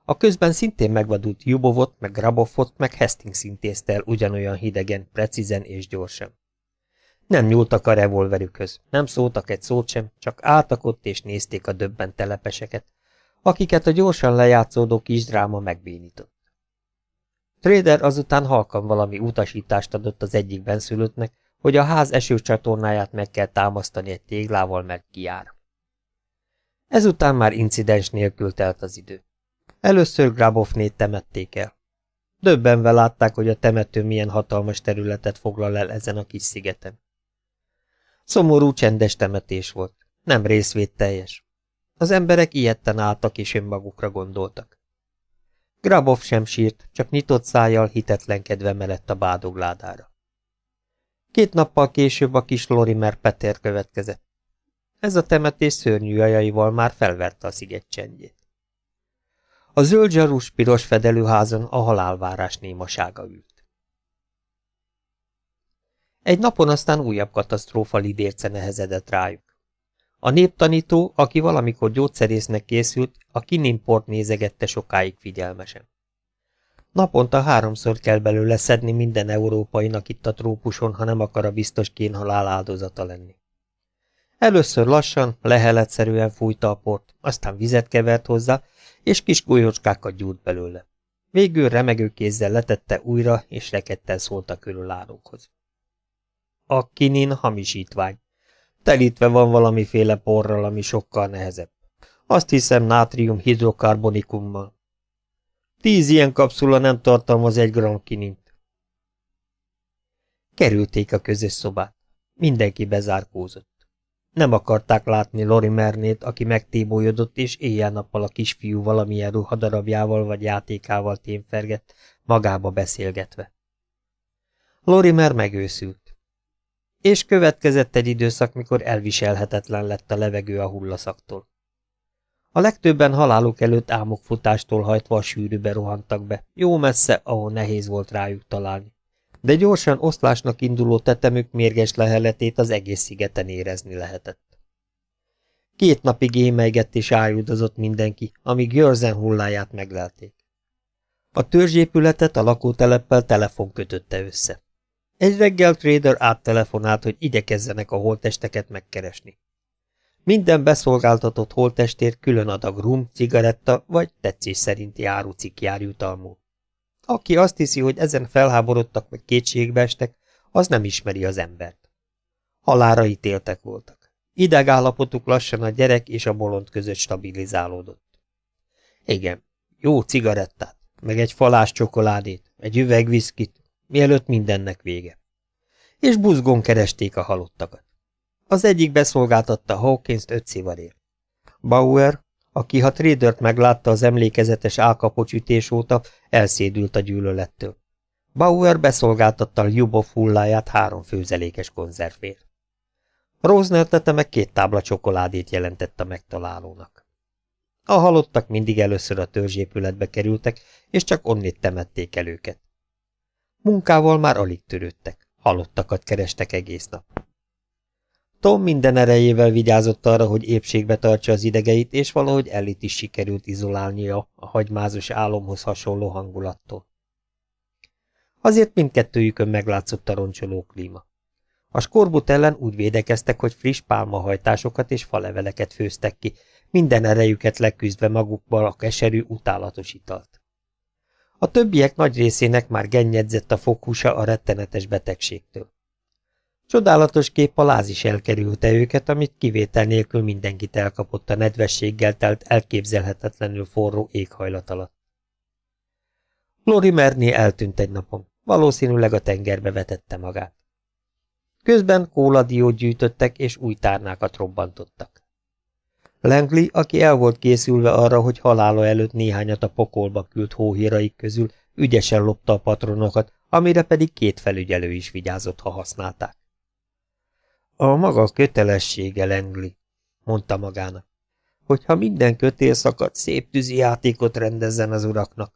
A: A közben szintén megvadult Jubovot, meg Grabovot, meg Hastings intézte el ugyanolyan hidegen, precízen és gyorsan. Nem nyúltak a revolverükhöz, nem szóltak egy szót sem, csak álltak ott és nézték a döbben telepeseket, akiket a gyorsan lejátszódó kis dráma megbénított. Trader azután halkan valami utasítást adott az egyik benszülöttnek, hogy a ház esőcsatornáját meg kell támasztani egy téglával, mert kijár. Ezután már incidens nélkül telt az idő. Először Grabovnét temették el. Döbbenve látták, hogy a temető milyen hatalmas területet foglal el ezen a kis szigeten. Szomorú, csendes temetés volt. nem részvédteljes. Az emberek ilyetten álltak és önmagukra gondoltak. Grabov sem sírt, csak nyitott szájjal hitetlenkedve mellett a bádogládára. Két nappal később a kis Lorimer Peter következett. Ez a temetés szörnyű ajaival már felverte a sziget csendjét. A zöld zsarús piros fedelőházon a halálvárás némasága ült. Egy napon aztán újabb katasztrófa lidérce nehezedett rájuk. A néptanító, aki valamikor gyógyszerésznek készült, a kinimport nézegette sokáig figyelmesen. Naponta háromszor kell belőle szedni minden európainak itt a trópuson, ha nem akar a biztos kénhalál áldozata lenni. Először lassan, leheletszerűen fújta a port, aztán vizet kevert hozzá, és kis golyócskákat gyújt belőle. Végül remegő kézzel letette újra, és rekedten szólt a körülállókhoz. A kinin hamisítvány. Telítve van valamiféle porral, ami sokkal nehezebb. Azt hiszem nátrium hidrokarbonikummal. Tíz ilyen kapszula nem tartalmaz egy gram kinint. Kerülték a közös szobát. Mindenki bezárkózott. Nem akarták látni Lori Mernét, aki megtébolyodott, és éjjel-nappal a kisfiú valamilyen ruhadarabjával vagy játékával témfergett, magába beszélgetve. Lorimer megőszült. És következett egy időszak, mikor elviselhetetlen lett a levegő a hullaszaktól. A legtöbben haláluk előtt álmokfutástól hajtva a sűrűbe rohantak be, jó messze, ahol nehéz volt rájuk találni. De gyorsan oszlásnak induló tetemük mérges leheletét az egész szigeten érezni lehetett. Két napig émeigett és ájudozott mindenki, amíg Jörzen hulláját meglelték. A törzsépületet a lakóteleppel telefon kötötte össze. Egy reggel Trader áttelefonált, hogy igyekezzenek a holtesteket megkeresni. Minden beszolgáltatott holtestért külön adag rum, cigaretta vagy tetszés szerinti árucik jár jutalmú. Aki azt hiszi, hogy ezen felháborodtak vagy kétségbe estek, az nem ismeri az embert. Halára ítéltek voltak. Idegállapotuk lassan a gyerek és a bolond között stabilizálódott. Igen, jó cigarettát, meg egy falás csokoládét, egy üveg viszkit, mielőtt mindennek vége. És buzgón keresték a halottakat. Az egyik beszolgáltatta Hawkins-t öt szivarért. Bauer, aki ha Tradert meglátta az emlékezetes álkapocs ütés óta, elszédült a gyűlölettől. Bauer beszolgáltatta Ljubov hulláját három főzelékes konzervért. Rosner tete meg két tábla csokoládét jelentett a megtalálónak. A halottak mindig először a törzsépületbe kerültek, és csak onnét temették el őket. Munkával már alig törődtek, halottakat kerestek egész nap. Tom minden erejével vigyázott arra, hogy épségbe tartsa az idegeit, és valahogy Ellit is sikerült izolálnia a hagymázos álomhoz hasonló hangulattól. Azért mindkettőjükön meglátszott a roncsoló klíma. A skorbut ellen úgy védekeztek, hogy friss pálmahajtásokat és faleveleket főztek ki, minden erejüket leküzdve magukból a keserű, utálatos italt. A többiek nagy részének már gennyedzett a fokhúsa a rettenetes betegségtől. Csodálatos kép a láz is elkerülte őket, amit kivétel nélkül mindenkit elkapott a nedvességgel telt elképzelhetetlenül forró éghajlat alatt. Lori Merné eltűnt egy napon, valószínűleg a tengerbe vetette magát. Közben kóladiót gyűjtöttek és új tárnákat robbantottak. Langley, aki el volt készülve arra, hogy halála előtt néhányat a pokolba küld hóhíraik közül, ügyesen lopta a patronokat, amire pedig két felügyelő is vigyázott, ha használták. A maga kötelessége, Lengli, mondta magának, hogyha minden kötél szakad, szép tűzi játékot rendezzen az uraknak.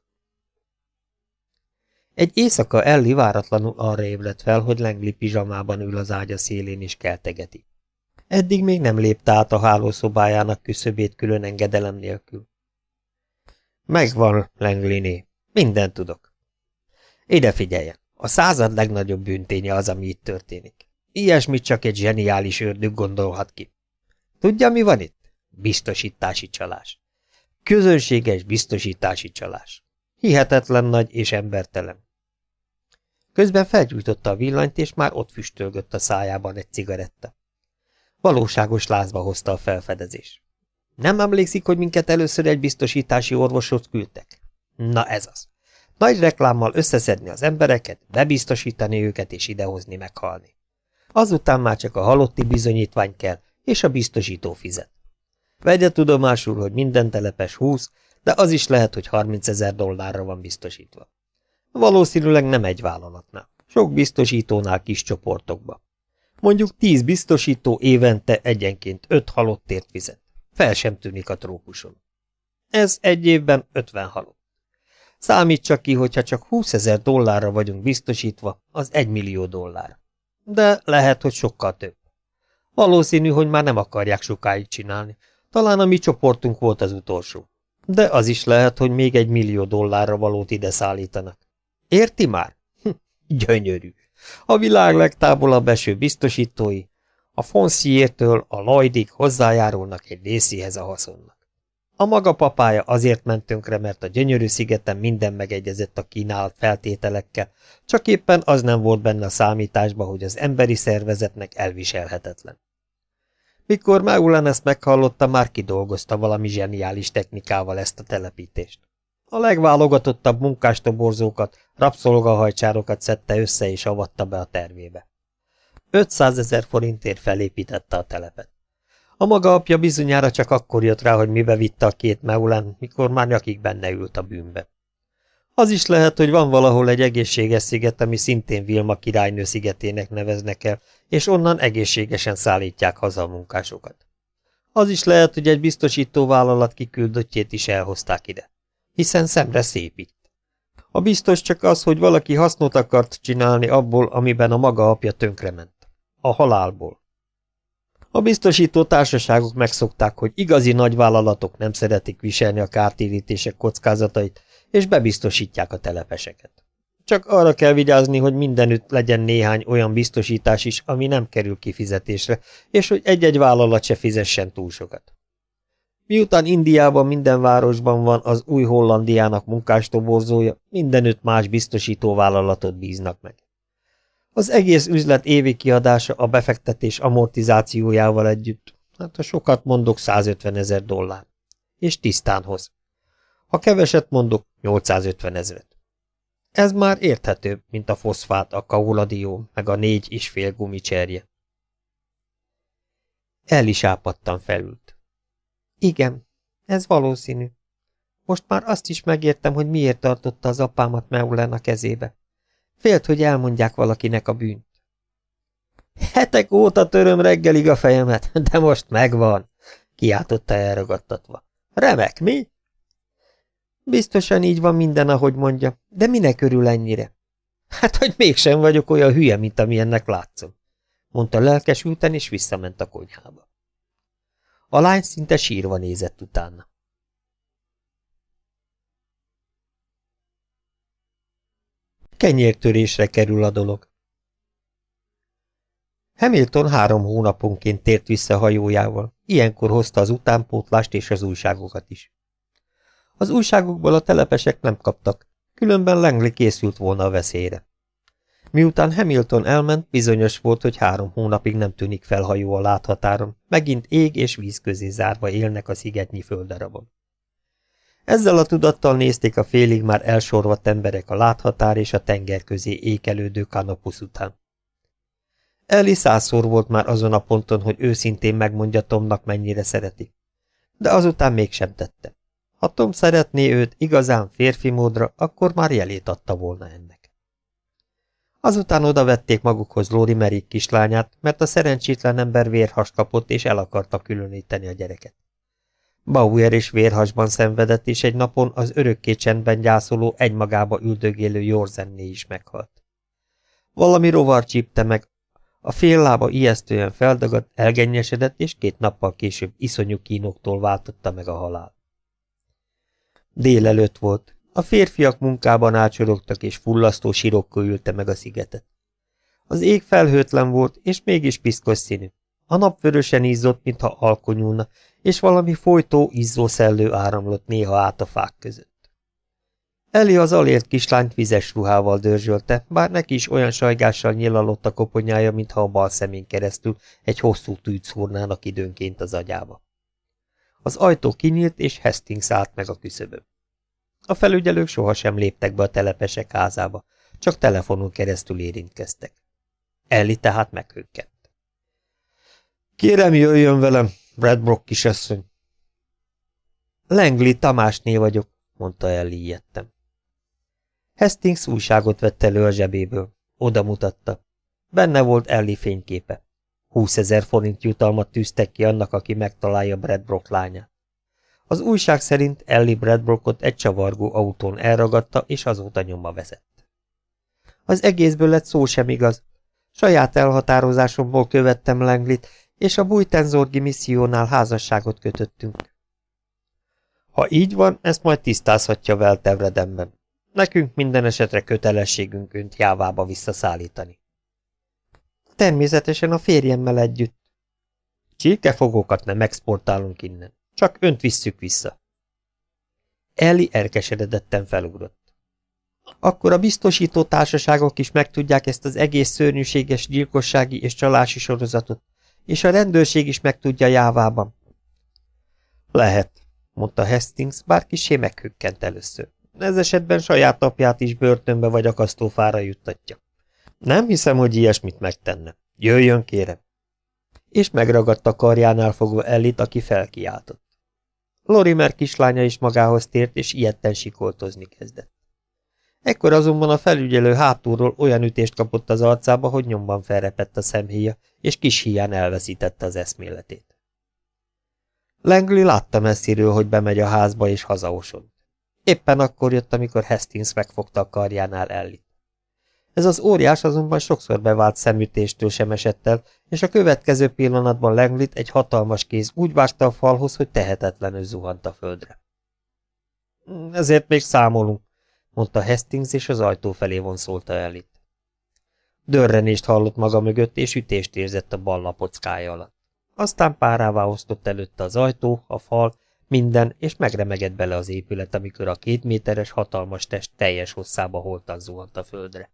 A: Egy éjszaka Elli váratlanul arra ébredt fel, hogy Lengli pizsamában ül az ágya szélén és keltegeti. Eddig még nem lépte át a hálószobájának küszöbét külön engedelem nélkül. Megvan, Lengliné, mindent tudok. Ide figyeljen, a század legnagyobb bűnténye az, ami itt történik. Ilyesmit csak egy zseniális ördög gondolhat ki. Tudja, mi van itt? Biztosítási csalás. Közönséges biztosítási csalás. Hihetetlen nagy és embertelen. Közben felgyújtotta a villanyt, és már ott füstölgött a szájában egy cigaretta. Valóságos lázba hozta a felfedezés. Nem emlékszik, hogy minket először egy biztosítási orvoshoz küldtek? Na ez az. Nagy reklámmal összeszedni az embereket, bebiztosítani őket és idehozni meghalni. Azután már csak a halotti bizonyítvány kell, és a biztosító fizet. Vegye tudomásul, hogy minden telepes 20, de az is lehet, hogy 30 ezer dollárra van biztosítva. Valószínűleg nem egy vállalatnál, sok biztosítónál kis csoportokba. Mondjuk 10 biztosító évente egyenként 5 halottért fizet. Fel sem tűnik a trópuson. Ez egy évben 50 halott. Számítsa ki, hogyha csak 20 ezer dollárra vagyunk biztosítva, az 1 millió dollár. De lehet, hogy sokkal több. Valószínű, hogy már nem akarják sokáig csinálni. Talán a mi csoportunk volt az utolsó. De az is lehet, hogy még egy millió dollárra valót ide szállítanak. Érti már? Hm, gyönyörű. A világ legtávolabb eső biztosítói, a Fonciértől a Lloydig hozzájárulnak egy részéhez a haszonnak. A maga papája azért ment tönkre, mert a gyönyörű szigeten minden megegyezett a kínált feltételekkel, csak éppen az nem volt benne a számításba, hogy az emberi szervezetnek elviselhetetlen. Mikor Meulen ezt meghallotta, már kidolgozta valami zseniális technikával ezt a telepítést. A legválogatottabb munkástoborzókat, rabszolgahajcsárokat szedte össze és avatta be a tervébe. 500 ezer forintért felépítette a telepet. A maga apja bizonyára csak akkor jött rá, hogy mibe vitte a két Meulen, mikor már nyakig benne ült a bűnbe. Az is lehet, hogy van valahol egy egészséges sziget, ami szintén Vilma királynő szigetének neveznek el, és onnan egészségesen szállítják haza a munkásokat. Az is lehet, hogy egy biztosító vállalat kiküldöttjét is elhozták ide, hiszen szemre szép itt. A biztos csak az, hogy valaki hasznot akart csinálni abból, amiben a maga apja tönkrement. A halálból. A biztosító társaságok megszokták, hogy igazi nagyvállalatok nem szeretik viselni a kártérítések kockázatait, és bebiztosítják a telepeseket. Csak arra kell vigyázni, hogy mindenütt legyen néhány olyan biztosítás is, ami nem kerül kifizetésre, és hogy egy-egy vállalat se fizessen túl sokat. Miután Indiában minden városban van az új Hollandiának munkástoborzója, mindenütt más biztosító vállalatot bíznak meg. Az egész üzlet évi kiadása a befektetés amortizációjával együtt, hát ha sokat mondok, 150 ezer dollár. És tisztán hoz. Ha keveset mondok, 850 ezeret. Ez már érthetőbb, mint a foszfát, a kauladió, meg a négy és fél gumicserje. El is ápadtan felült. Igen, ez valószínű. Most már azt is megértem, hogy miért tartotta az apámat Meulen a kezébe. Félt, hogy elmondják valakinek a bűnt. Hetek óta töröm reggelig a fejemet, de most megvan, kiáltotta elragadtatva. Remek, mi? Biztosan így van minden, ahogy mondja, de minek örül ennyire? Hát, hogy mégsem vagyok olyan hülye, mint amilyennek látszom, mondta lelkesülten, és visszament a konyhába. A lány szinte sírva nézett utána. Kenyértörésre kerül a dolog. Hamilton három hónaponként tért vissza hajójával, ilyenkor hozta az utánpótlást és az újságokat is. Az újságokból a telepesek nem kaptak, különben Langley készült volna a veszélyre. Miután Hamilton elment, bizonyos volt, hogy három hónapig nem tűnik fel hajó a láthatáron, megint ég és víz közé zárva élnek a szigetnyi földdarabon. Ezzel a tudattal nézték a félig már elsorvadt emberek a láthatár és a tenger közé ékelődő kanapusz után. Eli százszor volt már azon a ponton, hogy őszintén megmondja Tomnak, mennyire szereti. De azután mégsem tette. Ha Tom szeretné őt igazán férfi módra, akkor már jelét adta volna ennek. Azután oda vették magukhoz Lóri Merik kislányát, mert a szerencsétlen ember vérhas kapott, és el akarta különíteni a gyereket. Bauer is vérhasban szenvedett, és egy napon az örökké csendben gyászoló, egymagába üldögélő Jorzenné is meghalt. Valami rovar csípte meg, a fél lába ijesztően feldagadt, elgennyesedett, és két nappal később iszonyú kínoktól váltotta meg a halál. Délelőtt volt. A férfiak munkában ácsorogtak, és fullasztó sirokkal ülte meg a szigetet. Az ég felhőtlen volt, és mégis piszkos színű. A nap vörösen izzott, mintha alkonyulna, és valami folytó, izzó szellő áramlott néha át a fák között. Eli az alért kislányt vizes ruhával dörzsölte, bár neki is olyan sajgással nyilalott a koponyája, mintha a bal szemén keresztül egy hosszú tűt szúrnának időnként az agyába. Az ajtó kinyílt, és Hastings állt meg a küszöbön. A felügyelők sohasem léptek be a telepesek házába, csak telefonon keresztül érintkeztek. Elli tehát meghökkent.
B: Kérem, jöjjön velem, Bradbrook kisasszony.
A: Langley Tamásné vagyok, mondta el ijedtem. Hastings újságot vett elő a zsebéből. Oda mutatta. Benne volt Ellie fényképe. Húszezer forint jutalmat tűztek ki annak, aki megtalálja Bradbrook lányát. Az újság szerint Ellie Bradbrookot egy csavargó autón elragadta, és azóta nyoma vezett. Az egészből lett szó sem igaz. Saját elhatározásomból követtem Langlit, és a Bújtenzorgi missziónál házasságot kötöttünk. Ha így van, ezt majd tisztázhatja Veltevredemben. Nekünk minden esetre kötelességünk önt jávába visszaszállítani. Természetesen a férjemmel együtt. Csirkefogókat nem exportálunk innen, csak önt visszük vissza. Elli elkeseredetten felugrott. Akkor a biztosító társaságok is megtudják ezt az egész szörnyűséges gyilkossági és csalási sorozatot, és a rendőrség is megtudja jávában. Lehet, mondta Hastings, bár kisé meghökkent először. Ez esetben saját apját is börtönbe vagy akasztófára juttatja. Nem hiszem, hogy ilyesmit megtenne. Jöjjön, kérem. És megragadta karjánál fogva Ellit, aki felkiáltott. Lorimer kislánya is magához tért, és ilyetten sikoltozni kezdett. Ekkor azonban a felügyelő hátulról olyan ütést kapott az arcába, hogy nyomban felrepett a szemhéja, és kis híján elveszítette az eszméletét. Langley látta messziről, hogy bemegy a házba és hazaosod. Éppen akkor jött, amikor Hastings megfogta a karjánál Ellit. Ez az óriás azonban sokszor bevált szemütéstől sem esett el, és a következő pillanatban Langlit egy hatalmas kéz úgy vágta a falhoz, hogy tehetetlenül zuhant a földre. Ezért még számolunk, mondta Hastings, és az ajtó felé vonszolta Ellit. Dörrenést hallott maga mögött, és ütést érzett a bal lapockája alatt. Aztán párává osztott előtte az ajtó, a fal, minden, és megremegett bele az épület, amikor a két méteres hatalmas test teljes hosszába holtan zuhant a földre.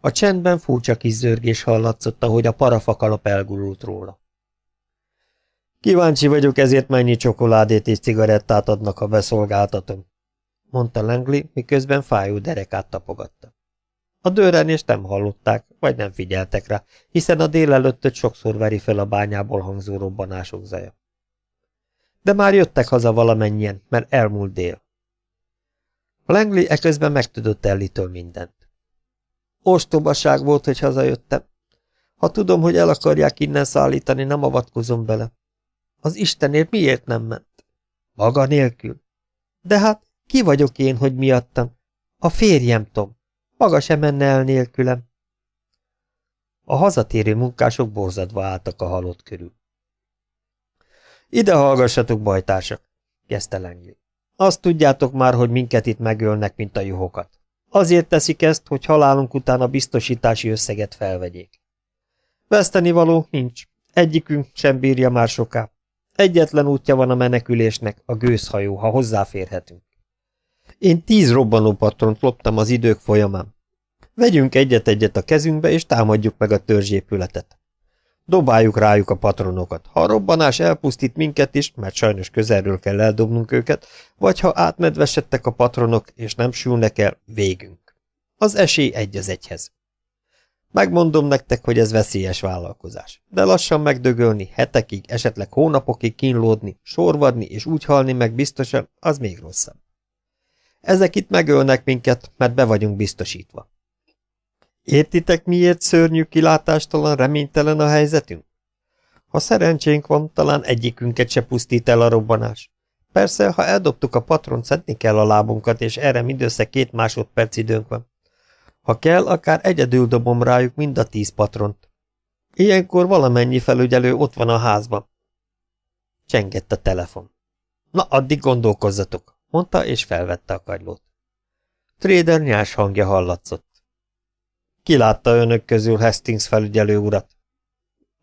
A: A csendben furcsa kis hallatszott, ahogy a parafakalap elgurult róla. Kíváncsi vagyok, ezért mennyi csokoládét és cigarettát adnak, ha beszolgáltatom, mondta Langley, miközben fájó derekát tapogatta. A dőrenést nem hallották, vagy nem figyeltek rá, hiszen a délelőttöt sokszor veri fel a bányából hangzó robbanások zaja. De már jöttek haza valamennyien, mert elmúlt dél. Langley eközben megtudott Ellitől mindent. Ostobaság volt, hogy hazajöttem. Ha tudom, hogy el akarják innen szállítani, nem avatkozom bele. Az Istenért miért nem ment? Maga nélkül. De hát, ki vagyok én, hogy miattam? A férjem, Tom. Maga sem menne el nélkülem. A hazatérő munkások borzadva álltak a halott körül. Ide hallgassatok, bajtársak, kezdte Langley. Azt tudjátok már, hogy minket itt megölnek, mint a juhokat. Azért teszik ezt, hogy halálunk után a biztosítási összeget felvegyék. Veszteni való nincs. Egyikünk sem bírja már soká. Egyetlen útja van a menekülésnek, a gőzhajó, ha hozzáférhetünk. Én tíz robbanó patront loptam az idők folyamán. Vegyünk egyet-egyet a kezünkbe, és támadjuk meg a törzsépületet. Dobáljuk rájuk a patronokat. Ha a robbanás elpusztít minket is, mert sajnos közelről kell eldobnunk őket, vagy ha átmedvesedtek a patronok, és nem sülnek el, végünk. Az esély egy az egyhez. Megmondom nektek, hogy ez veszélyes vállalkozás, de lassan megdögölni, hetekig, esetleg hónapokig kínlódni, sorvadni és úgy halni meg biztosan, az még rosszabb. Ezek itt megölnek minket, mert be vagyunk biztosítva. Értitek, miért szörnyű kilátástalan, reménytelen a helyzetünk? Ha szerencsénk van, talán egyikünket se pusztít el a robbanás. Persze, ha eldobtuk a patront, szedni kell a lábunkat, és erre mindössze két másodperc időnk van. Ha kell, akár egyedül dobom rájuk mind a tíz patront. Ilyenkor valamennyi felügyelő ott van a házban. Csengett a telefon. Na, addig gondolkozzatok, mondta, és felvette a kagylót. Trader nyás hangja hallatszott. Ki látta önök közül Hastings felügyelő urat?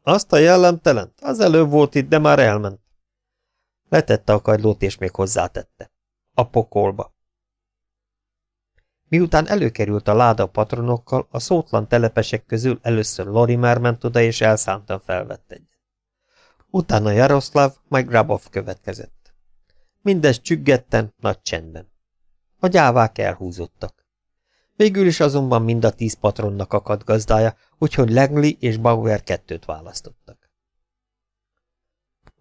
A: Azt a jellemtelent? Az előbb volt itt, de már elment. Letette a kagylót, és még hozzátette. A pokolba. Miután előkerült a láda patronokkal, a szótlan telepesek közül először Lorimer ment oda, és elszántan felvett egyet. Utána Jaroszláv, majd Grabov következett. Mindez csüggetten, nagy csendben. A gyávák elhúzottak. Végül is azonban mind a tíz patronnak akadt gazdája, úgyhogy Langley és Bauer kettőt választottak.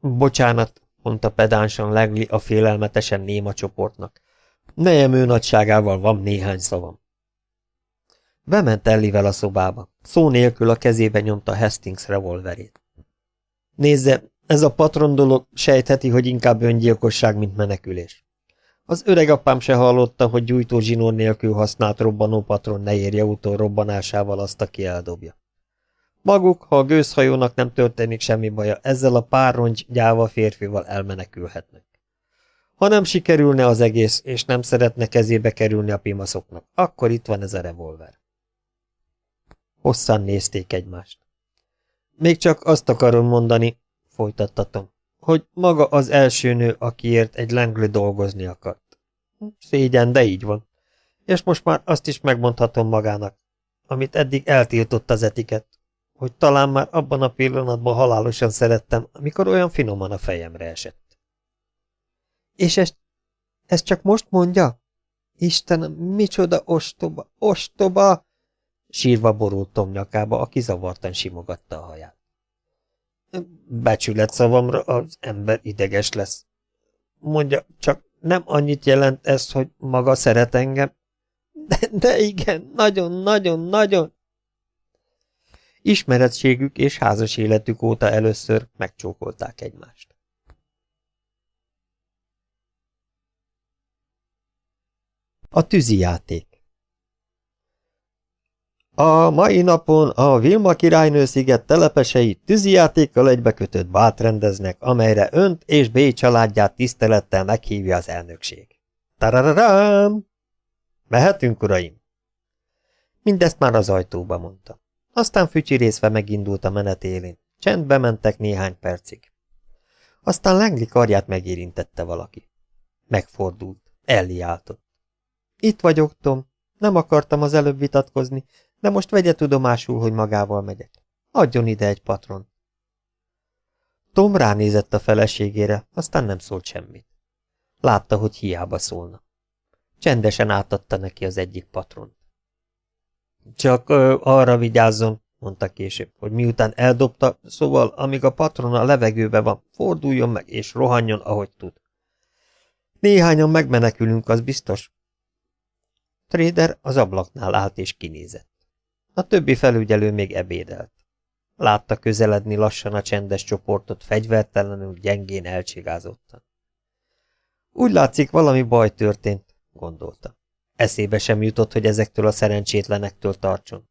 B: Bocsánat, mondta pedánsan Legli a félelmetesen néma csoportnak. Nejem ő nagyságával van néhány szavam. Bement Ellivel a szobába. Szó nélkül a kezébe nyomta Hastings revolverét. Nézze, ez a patron dolog sejtheti, hogy inkább öngyilkosság, mint menekülés. Az öreg apám se hallotta, hogy gyújtó zsinór nélkül használt robbanó patron ne érje utol robbanásával azt, aki eldobja. Maguk, ha a gőzhajónak nem történik semmi baja, ezzel a pár rongy gyáva férfival elmenekülhetnek. Ha nem sikerülne az egész, és nem szeretne kezébe kerülni a pimaszoknak, akkor itt van ez a revolver. Hosszan nézték egymást. Még csak azt akarom mondani, folytattatom, hogy maga az első nő, akiért egy Langley dolgozni akart. Szégyen, de így van. És most már azt is megmondhatom magának, amit eddig eltiltott az etiket, hogy talán már abban a pillanatban halálosan szerettem, amikor olyan finoman a fejemre esett. És ezt, ezt csak most mondja? Istenem, micsoda ostoba, ostoba! Sírva borult Tom nyakába, aki zavartan simogatta a haját. Becsület szavamra az ember ideges lesz. Mondja, csak nem annyit jelent ez, hogy maga szeret engem? De, de igen, nagyon-nagyon-nagyon. Ismeretségük és házas életük óta először megcsókolták egymást. A tűzijáték a mai napon a Vilma királynő sziget telepesei tűzijátékkal egybekötött bát rendeznek, amelyre önt és B családját tisztelettel meghívja az elnökség. Tarararám! Mehetünk, uraim? Mindezt már az ajtóba mondta. Aztán fücsirészve megindult a menet élén. Csendbe mentek néhány percig. Aztán Lengli karját megérintette valaki. Megfordult, elliáltott. Itt vagyok, Tom. Nem akartam az előbb vitatkozni, de most vegye tudomásul, hogy magával megyek. Adjon ide egy patron. Tom ránézett a feleségére, aztán nem szólt semmit. Látta, hogy hiába szólna. Csendesen átadta neki az egyik patront. Csak ö, arra vigyázzon, mondta később, hogy miután eldobta, szóval amíg a patron a levegőbe van, forduljon meg és rohanjon, ahogy tud. Néhányan megmenekülünk, az biztos. Trader az ablaknál állt és kinézett. A többi felügyelő még ebédelt. Látta közeledni lassan a csendes csoportot, fegyvertelenül, gyengén elcsigázottan. Úgy látszik, valami baj történt, gondolta. Eszébe sem jutott, hogy ezektől a szerencsétlenektől tartson.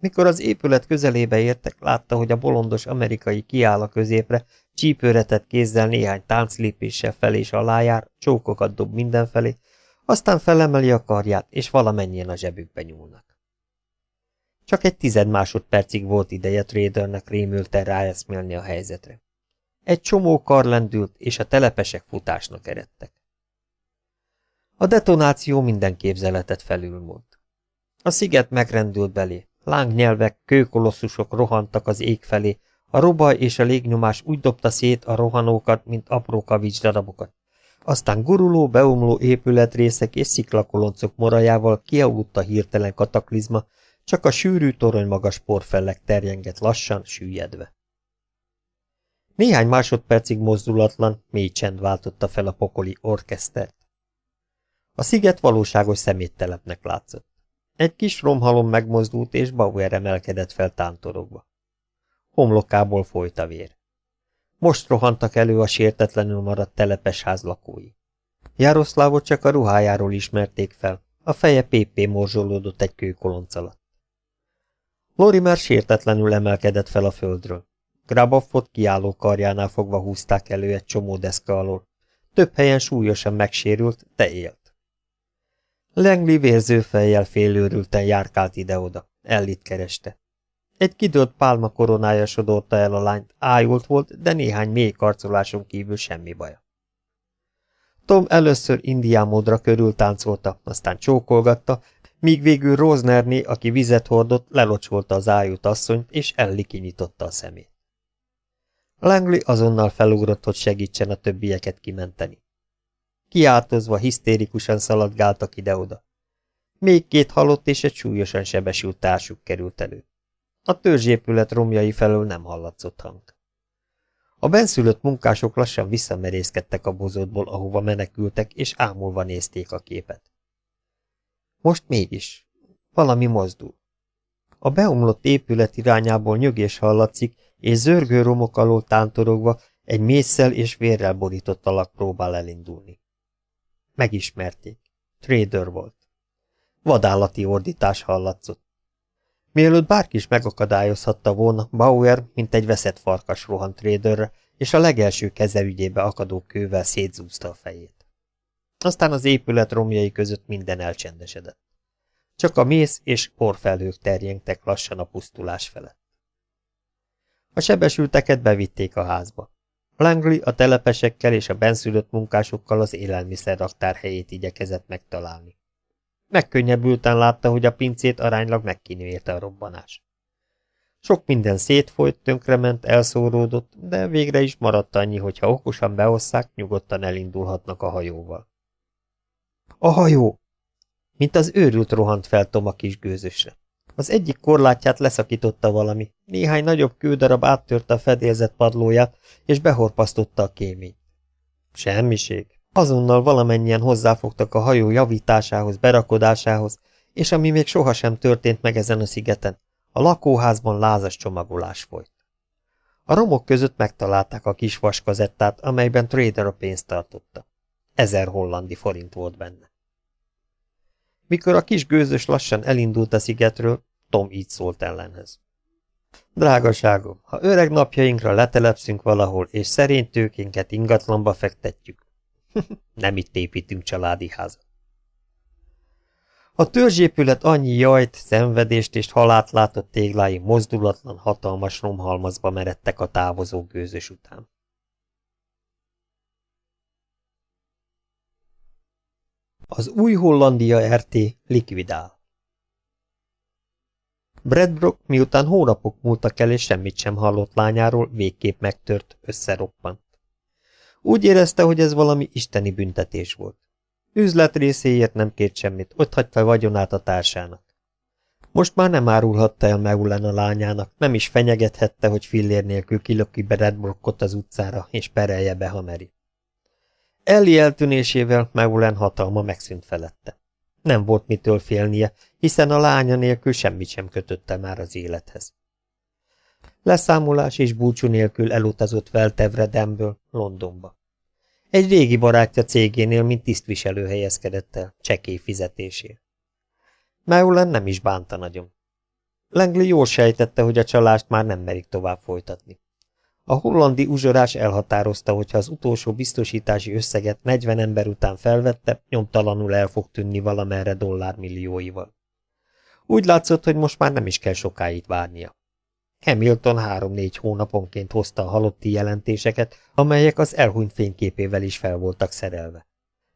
B: Mikor az épület közelébe értek, látta, hogy a bolondos amerikai kiáll a középre, csípőretett kézzel néhány tánclépéssel fel és alá jár, csókokat dob mindenfelé, aztán felemeli a karját, és valamennyien a zsebükbe nyúlnak. Csak egy tized másodpercig volt ideje Tradernek rémülten ráeszmélni a helyzetre. Egy csomó kar lendült, és a telepesek futásnak eredtek. A detonáció minden képzeletet felülmúlt. A sziget megrendült belé, lángnyelvek, kőkolosszusok rohantak az ég felé, a robaj és a légnyomás úgy dobta szét a rohanókat, mint apró kavics darabokat. Aztán guruló, beomló épületrészek és sziklakoloncok morajával kialudt a hirtelen kataklizma, csak a sűrű torony magas porfellek terjengett lassan, süllyedve. Néhány másodpercig mozdulatlan, mély csend váltotta fel a pokoli orkesztert. A sziget valóságos szeméttelepnek látszott. Egy kis romhalom megmozdult, és Bauer emelkedett fel tántorogva. Homlokából folyt a vér. Most rohantak elő a sértetlenül maradt telepes ház lakói. Jaroszlávot csak a ruhájáról ismerték fel, a feje pépé morzsolódott egy kőkolonc alatt. Lori már sértetlenül emelkedett fel a földről. Grabaffot kiálló karjánál fogva húzták elő egy csomó deszka alól. Több helyen súlyosan megsérült, de élt. Langley vérző fejjel félőrülten járkált ide-oda. Ellit kereste. Egy kidőlt pálma koronája sodorta el a lányt, ájult volt, de néhány mély karcoláson kívül semmi baja. Tom először indián módra körül táncolta, aztán csókolgatta, míg végül Rosnerné, aki vizet hordott, lelocsolta az ájút asszonyt, és Elli kinyitotta a szemét. Langley azonnal felugrott, hogy segítsen a többieket kimenteni. Kiáltozva, hisztérikusan szaladgáltak ide-oda. Még két halott és egy súlyosan sebesült társuk került elő. A törzsépület romjai felől nem hallatszott hang. A benszülött munkások lassan visszamerészkedtek a bozótból, ahova menekültek, és ámulva nézték a képet. Most mégis. Valami mozdul. A beomlott épület irányából nyögés hallatszik, és zörgő romok alól tántorogva egy mészsel és vérrel borított alak próbál elindulni. Megismerték. Trader volt. Vadállati ordítás hallatszott. Mielőtt bárki is megakadályozhatta volna, Bauer, mint egy veszett farkas rohant Traderre, és a legelső kezeügyébe akadó kővel szétzúzta a fejét. Aztán az épület romjai között minden elcsendesedett. Csak a mész és porfelhők terjengtek lassan a pusztulás felett. A sebesülteket bevitték a házba. Langley a telepesekkel és a benszülött munkásokkal az élelmiszerraktár helyét igyekezett megtalálni. Megkönnyebbülten látta, hogy a pincét aránylag megkínőérte a robbanás. Sok minden szétfolyt, tönkrement, elszóródott, de végre is maradt annyi, hogy ha okosan beosszák, nyugodtan elindulhatnak a hajóval. A hajó! Mint az őrült rohant fel Tom a kis gőzösre. Az egyik korlátját leszakította valami, néhány nagyobb kődarab áttörte a fedélzet padlóját, és behorpasztotta a kéményt. Semmiség. Azonnal valamennyien hozzáfogtak a hajó javításához, berakodásához, és ami még sohasem történt meg ezen a szigeten, a lakóházban lázas csomagolás folyt. A romok között megtalálták a kis vaskazettát, amelyben Trader a pénzt tartotta. Ezer hollandi forint volt benne. Mikor a kis gőzös lassan elindult a szigetről, Tom így szólt ellenhez. Drágaságom, ha öreg napjainkra letelepszünk valahol, és szerény tőkénket ingatlanba fektetjük, nem itt építünk családi házat. A törzsépület annyi jajt, szenvedést és halált látott téglái mozdulatlan, hatalmas romhalmazba meredtek a távozó gőzös után. Az új Hollandia RT likvidál. Bradbrook, miután hónapok múltak el és semmit sem hallott lányáról, végképp megtört, összeroppant. Úgy érezte, hogy ez valami isteni büntetés volt. Üzlet részéért nem kért semmit, ott hagyta vagyonát a társának. Most már nem árulhatta el Meulen a lányának, nem is fenyegethette, hogy fillér nélkül kilöki be Redbrookot az utcára, és perelje be Hameri. Elli eltűnésével Meulen hatalma megszűnt felette. Nem volt mitől félnie, hiszen a lánya nélkül semmit sem kötötte már az élethez. Leszámolás és búcsú nélkül elutazott Veltevredemből Londonba. Egy régi barátja cégénél, mint tisztviselő helyezkedett el, csekély fizetésért. Meulen nem is bánta nagyon. Langley jól sejtette, hogy a csalást már nem merik tovább folytatni. A hollandi uzsorás elhatározta, hogy ha az utolsó biztosítási összeget 40 ember után felvette, nyomtalanul el fog tűnni valamerre dollármillióival. Úgy látszott, hogy most már nem is kell sokáig várnia. Hamilton három-négy hónaponként hozta a halotti jelentéseket, amelyek az elhunyt fényképével is fel voltak szerelve.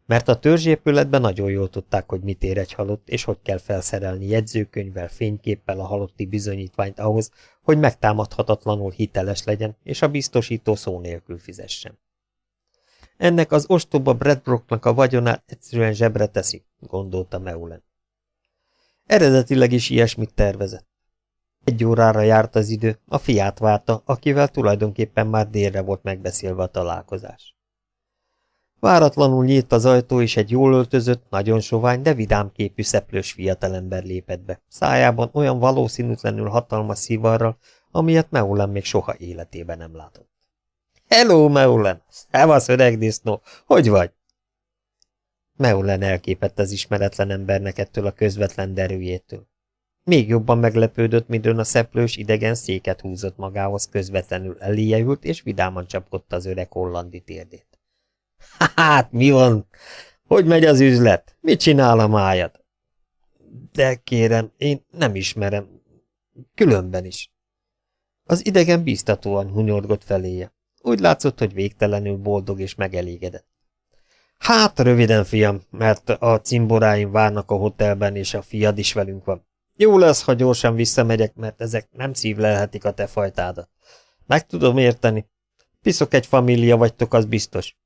B: Mert a törzsépületben nagyon jól tudták, hogy mit ér egy halott, és hogy kell felszerelni jegyzőkönyvvel, fényképpel a halotti bizonyítványt ahhoz, hogy megtámadhatatlanul hiteles legyen, és a biztosító szó nélkül fizessen. Ennek az ostoba Bradbrooknak a vagyonát egyszerűen zsebre teszi, gondolta Meulen. Eredetileg is ilyesmit tervezett. Egy órára járt az idő, a fiát várta, akivel tulajdonképpen már délre volt megbeszélve a találkozás. Váratlanul nyílt az ajtó, és egy jól öltözött, nagyon sovány, de vidám képű szeplős fiatalember lépett be, szájában olyan valószínűtlenül hatalmas szivarral, amilyet Meulen még soha életében nem látott. Hello, Meulen! Szevasz, öreg disznó! Hogy vagy? Meulen elképett az ismeretlen embernek ettől a közvetlen derűjétől. Még jobban meglepődött, midőn a szeplős idegen széket húzott magához, közvetlenül eléje és vidáman csapkodta az öreg hollandi térdét. Hát, mi van? Hogy megy az üzlet? Mit csinál a májad? De kérem, én nem ismerem. Különben is. Az idegen biztatóan hunyorgott feléje. Úgy látszott, hogy végtelenül boldog és megelégedett. Hát, röviden, fiam, mert a cimboráim várnak a hotelben, és a fiad is velünk van. Jó lesz, ha gyorsan visszamegyek, mert ezek nem szívlelhetik a te fajtádat. Meg tudom érteni. Piszok egy família vagytok, az biztos.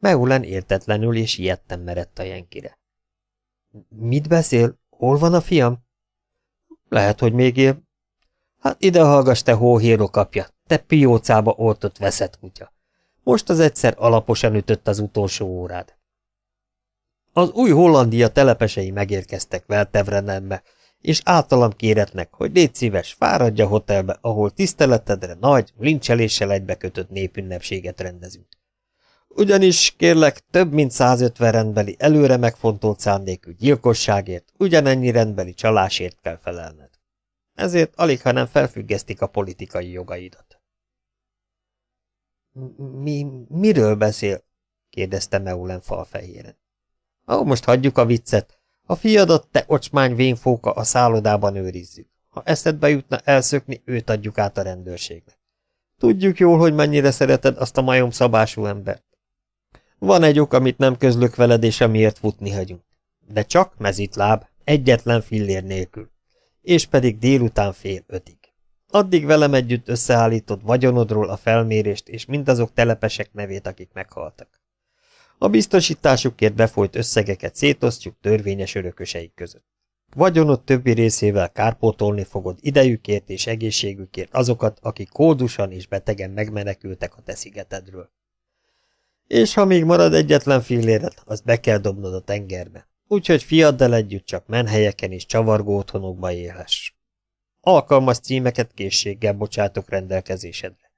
B: Meulen értetlenül és ilyetten merett a jenkire. Mit beszél? Hol van a fiam? Lehet, hogy még él. Hát ide hallgass, te hóhírok apja, te piócába oltott veszett kutya. Most az egyszer alaposan ütött az utolsó órád. Az új Hollandia telepesei megérkeztek Veltevrenembe, és általam kéretnek, hogy légy szíves, fáradja hotelbe, ahol tiszteletedre nagy, lincseléssel egybekötött népünnepséget rendezünk. Ugyanis, kérlek, több mint 150 rendbeli előre megfontolt szándékű gyilkosságért, ugyanennyi rendbeli csalásért kell felelned. Ezért alig, ha nem felfüggesztik a politikai jogaidat. Mi, miről beszél? kérdezte Meulen falfehéren. Ó, most hagyjuk a viccet. A fiadat, te ocsmány vénfóka, a szállodában őrizzük. Ha eszedbe jutna elszökni, őt adjuk át a rendőrségnek. Tudjuk jól, hogy mennyire szereted azt a majom szabású embert. Van egy ok, amit nem közlök veled, és amiért futni hagyunk. De csak mezitláb, egyetlen fillér nélkül. És pedig délután fél ötig. Addig velem együtt összeállítod vagyonodról a felmérést és mindazok telepesek nevét, akik meghaltak. A biztosításukért befolyt összegeket szétosztjuk törvényes örököseik között. Vagyonod többi részével kárpótolni fogod idejükért és egészségükért azokat, akik kódusan és betegen megmenekültek a te szigetedről. És ha még marad egyetlen filléred, azt be kell dobnod a tengerbe. Úgyhogy fiaddal együtt csak menhelyeken és csavargó otthonokba élhess. Alkalmas címeket készséggel bocsátok rendelkezésedre.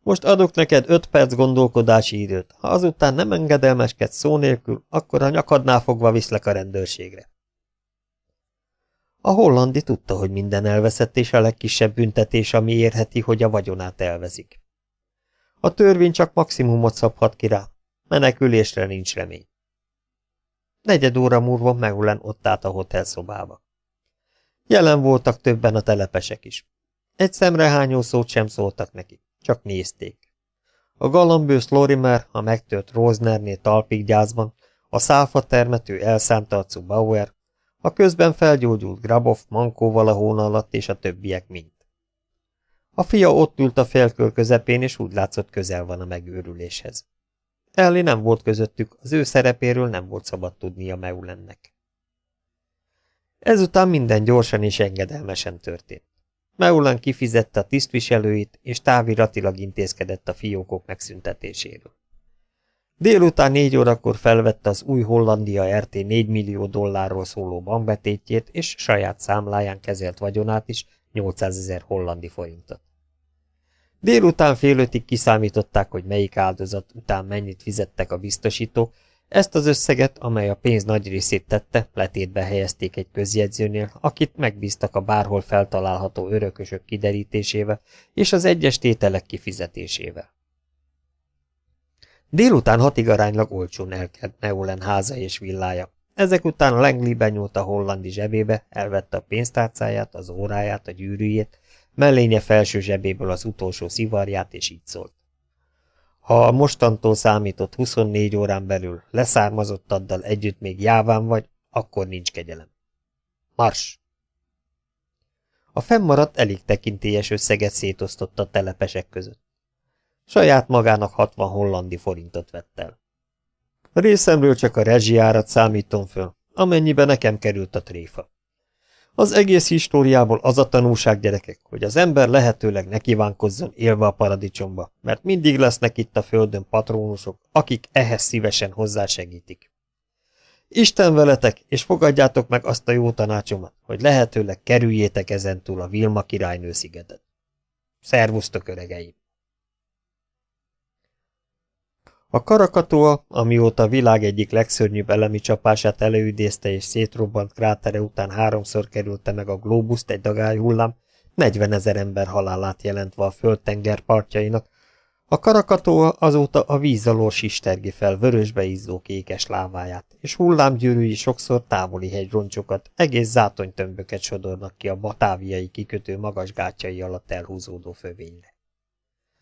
B: Most adok neked öt perc gondolkodási időt. Ha azután nem engedelmeskedsz szó nélkül, akkor a nyakadnál fogva viszlek a rendőrségre. A hollandi tudta, hogy minden elveszett, és a legkisebb büntetés, ami érheti, hogy a vagyonát elvezik. A törvény csak maximumot szabhat ki rá. Menekülésre nincs remény. Negyed óra múlva Meulen ott állt a hotelszobába. Jelen voltak többen a telepesek is. Egy szemrehányó szót sem szóltak neki. Csak nézték. A galambősz Lorimer, a megtört Rosnerné talpig gyászban, a száfa termető elszánt arcú Bauer, a közben felgyógyult Grabov Mankóval a hóna alatt és a többiek mind. A fia ott ült a félkör közepén, és úgy látszott közel van a megőrüléshez. Elli nem volt közöttük, az ő szerepéről nem volt szabad tudnia Meulennek. Ezután minden gyorsan és engedelmesen történt. Meulan kifizette a tisztviselőit, és táviratilag intézkedett a fiókok megszüntetéséről. Délután négy órakor felvette az új Hollandia RT 4 millió dollárról szóló bankbetétjét, és saját számláján kezelt vagyonát is 800 ezer hollandi forintot. Délután fél ötig kiszámították, hogy melyik áldozat után mennyit fizettek a biztosítók, ezt az összeget, amely a pénz nagy részét tette, letétbe helyezték egy közjegyzőnél, akit megbíztak a bárhol feltalálható örökösök kiderítésével és az egyes tételek kifizetésével. Délután hatig aránylag olcsón elkelt Neulen háza és villája. Ezek után Langley benyúlt a hollandi zsebébe, elvette a pénztárcáját, az óráját, a gyűrűjét, mellénye felső zsebéből az utolsó szivarját, és így szólt. Ha a mostantól számított 24 órán belül leszármazottaddal együtt még jáván vagy, akkor nincs kegyelem. Mars! A fennmaradt elég tekintélyes összeget szétosztott a telepesek között. Saját magának 60 hollandi forintot vett el. Részemről csak a rezsiárat számítom föl, amennyibe nekem került a tréfa. Az egész históriából az a tanulság, gyerekek, hogy az ember lehetőleg ne kívánkozzon élve a paradicsomba, mert mindig lesznek itt a földön patrónusok, akik ehhez szívesen hozzásegítik. Isten veletek, és fogadjátok meg azt a jó tanácsomat, hogy lehetőleg kerüljétek ezentúl a Vilma királynő szigetet. Szervusztok, öregeim! A karakatoa, amióta a világ egyik legszörnyűbb elemi csapását előidézte és szétrobbant krátere után háromszor kerülte meg a glóbuszt egy dagályhullám, 40 ezer ember halálát jelentve a földtenger partjainak, a karakatoa azóta a víz alól sistergi fel vörösbe izzó kékes láváját, és hullámgyűrűi sokszor távoli hegyroncsokat, egész zátonytömböket sodornak ki a batáviai kikötő magas gátjai alatt elhúzódó fövényre.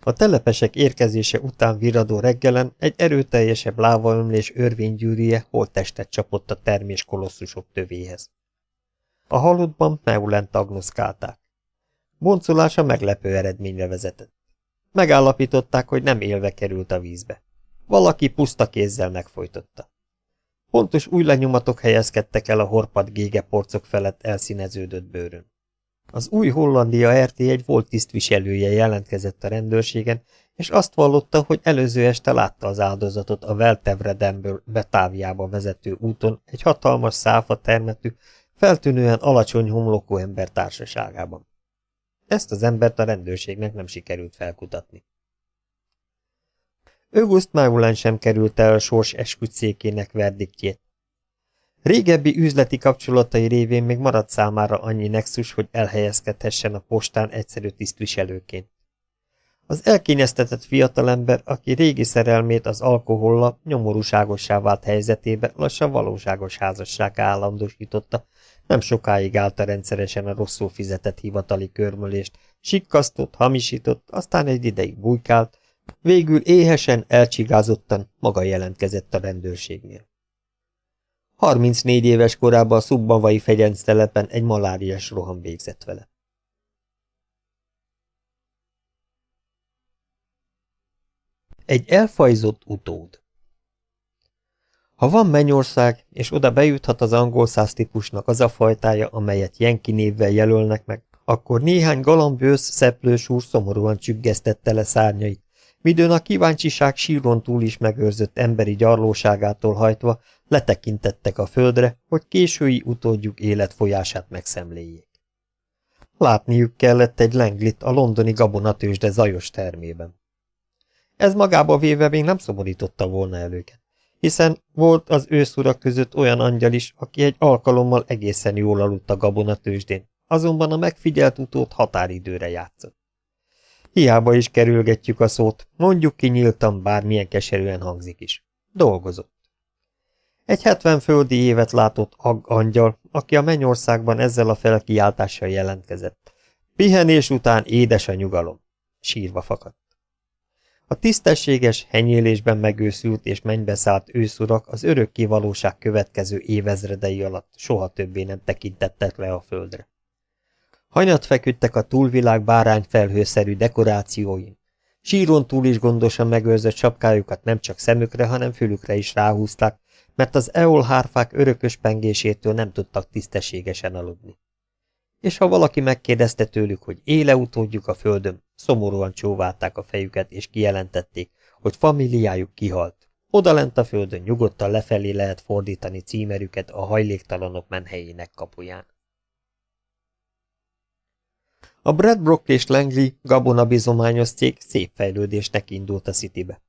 B: A telepesek érkezése után viradó reggelen egy erőteljesebb lávaömlés örvénygyűrűje holttestet csapott a termés kolosszusok tövéhez. A halottban Meulent agnoszkálták. Boncolása meglepő eredményre vezetett. Megállapították, hogy nem élve került a vízbe. Valaki puszta kézzel megfojtotta. Pontos új lenyomatok helyezkedtek el a horpad gége porcok felett elszíneződött bőrön.
A: Az új Hollandia RT egy volt tisztviselője jelentkezett a rendőrségen, és azt vallotta, hogy előző este látta az áldozatot a Veltevredemből Betáviába vezető úton egy hatalmas száfa termetű, feltűnően alacsony homlokú ember társaságában. Ezt az embert a rendőrségnek nem sikerült felkutatni. August Maulen sem került el a sors esküdszékének verdiktjét. Régebbi üzleti kapcsolatai révén még maradt számára annyi nexus, hogy elhelyezkedhessen a postán egyszerű tisztviselőként. Az elkényeztetett fiatalember, aki régi szerelmét az alkoholla nyomorúságossá vált helyzetébe lassan valóságos házasság állandósította, nem sokáig állta rendszeresen a rosszul fizetett hivatali körmölést, sikkasztott, hamisított, aztán egy ideig bujkált, végül éhesen, elcsigázottan maga jelentkezett a rendőrségnél. 34 éves korában a szubbavai fegyenc telepen egy maláriás roham végzett vele. Egy elfajzott utód Ha van mennyország, és oda bejuthat az angol száz típusnak az a fajtája, amelyet Jenki névvel jelölnek meg, akkor néhány galambősz szeplős úr szomorúan csüggesztette le szárnyait, midőn a kíváncsiság síron túl is megőrzött emberi gyarlóságától hajtva letekintettek a földre, hogy késői utódjuk életfolyását megszemléljék. Látniuk kellett egy lenglit a londoni gabonatősde zajos termében. Ez magába véve még nem szomorította volna el őket, hiszen volt az őszurak között olyan angyal is, aki egy alkalommal egészen jól aludt a gabonatősdén, azonban a megfigyelt utót határidőre játszott. Hiába is kerülgetjük a szót, mondjuk ki nyíltan, bármilyen keserűen hangzik is. Dolgozott. Egy hetven földi évet látott ag angyal, aki a mennyországban ezzel a felkiáltással jelentkezett. Pihenés után édes a nyugalom. Sírva fakadt. A tisztességes, henyélésben megőszült és mennybe szállt őszurak az örökké valóság következő évezredei alatt soha többé nem tekintettek le a földre. Hanyat feküdtek a túlvilág bárányfelhőszerű dekorációin. Síron túl is gondosan megőrzött sapkájukat nem csak szemükre, hanem fülükre is ráhúzták, mert az eolhárfák örökös pengésétől nem tudtak tisztességesen aludni. És ha valaki megkérdezte tőlük, hogy éle utódjuk a földön, szomorúan csóválták a fejüket, és kijelentették, hogy familiájuk kihalt. Odalent a földön nyugodtan lefelé lehet fordítani címerüket a hajléktalanok menhelyének kapuján. A Bradbrook és Langley gabonabizományos cég szép fejlődésnek indult a Citybe.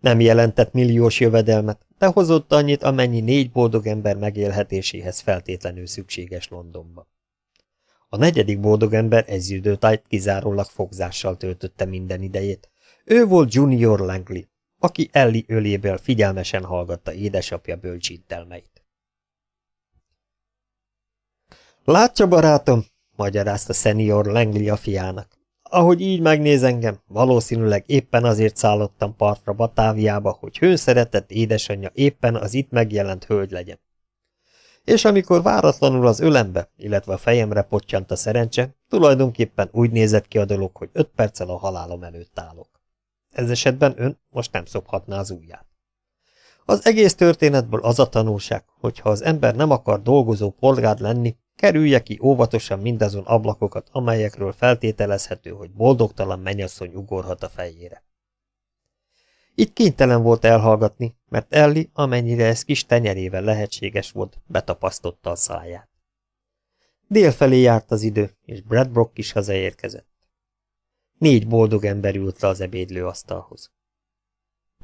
A: Nem jelentett milliós jövedelmet, de hozott annyit, amennyi négy boldog ember megélhetéséhez feltétlenül szükséges Londonba. A negyedik boldog ember ezüldőtájt kizárólag fogzással töltötte minden idejét. Ő volt Junior Langley, aki Ellie öléből figyelmesen hallgatta édesapja bölcsintelmeit. Látja, barátom, magyarázta senior Langley a fiának. Ahogy így megnéz engem, valószínűleg éppen azért szállottam partra Batáviába, hogy hőszeretett édesanyja éppen az itt megjelent hölgy legyen. És amikor váratlanul az ölembe, illetve a fejemre pottyant a szerencse, tulajdonképpen úgy nézett ki a dolog, hogy öt perccel a halálom előtt állok. Ez esetben ön most nem szophatná az ujját. Az egész történetből az a tanulság, hogy ha az ember nem akar dolgozó polgár lenni, Kerülje ki óvatosan mindazon ablakokat, amelyekről feltételezhető, hogy boldogtalan mennyasszony ugorhat a fejére. Itt kénytelen volt elhallgatni, mert Elli, amennyire ez kis tenyerével lehetséges volt, betapasztotta a száját. Délfelé járt az idő, és Bradbrock is hazaérkezett. Négy boldog ember ült le az ebédlő asztalhoz.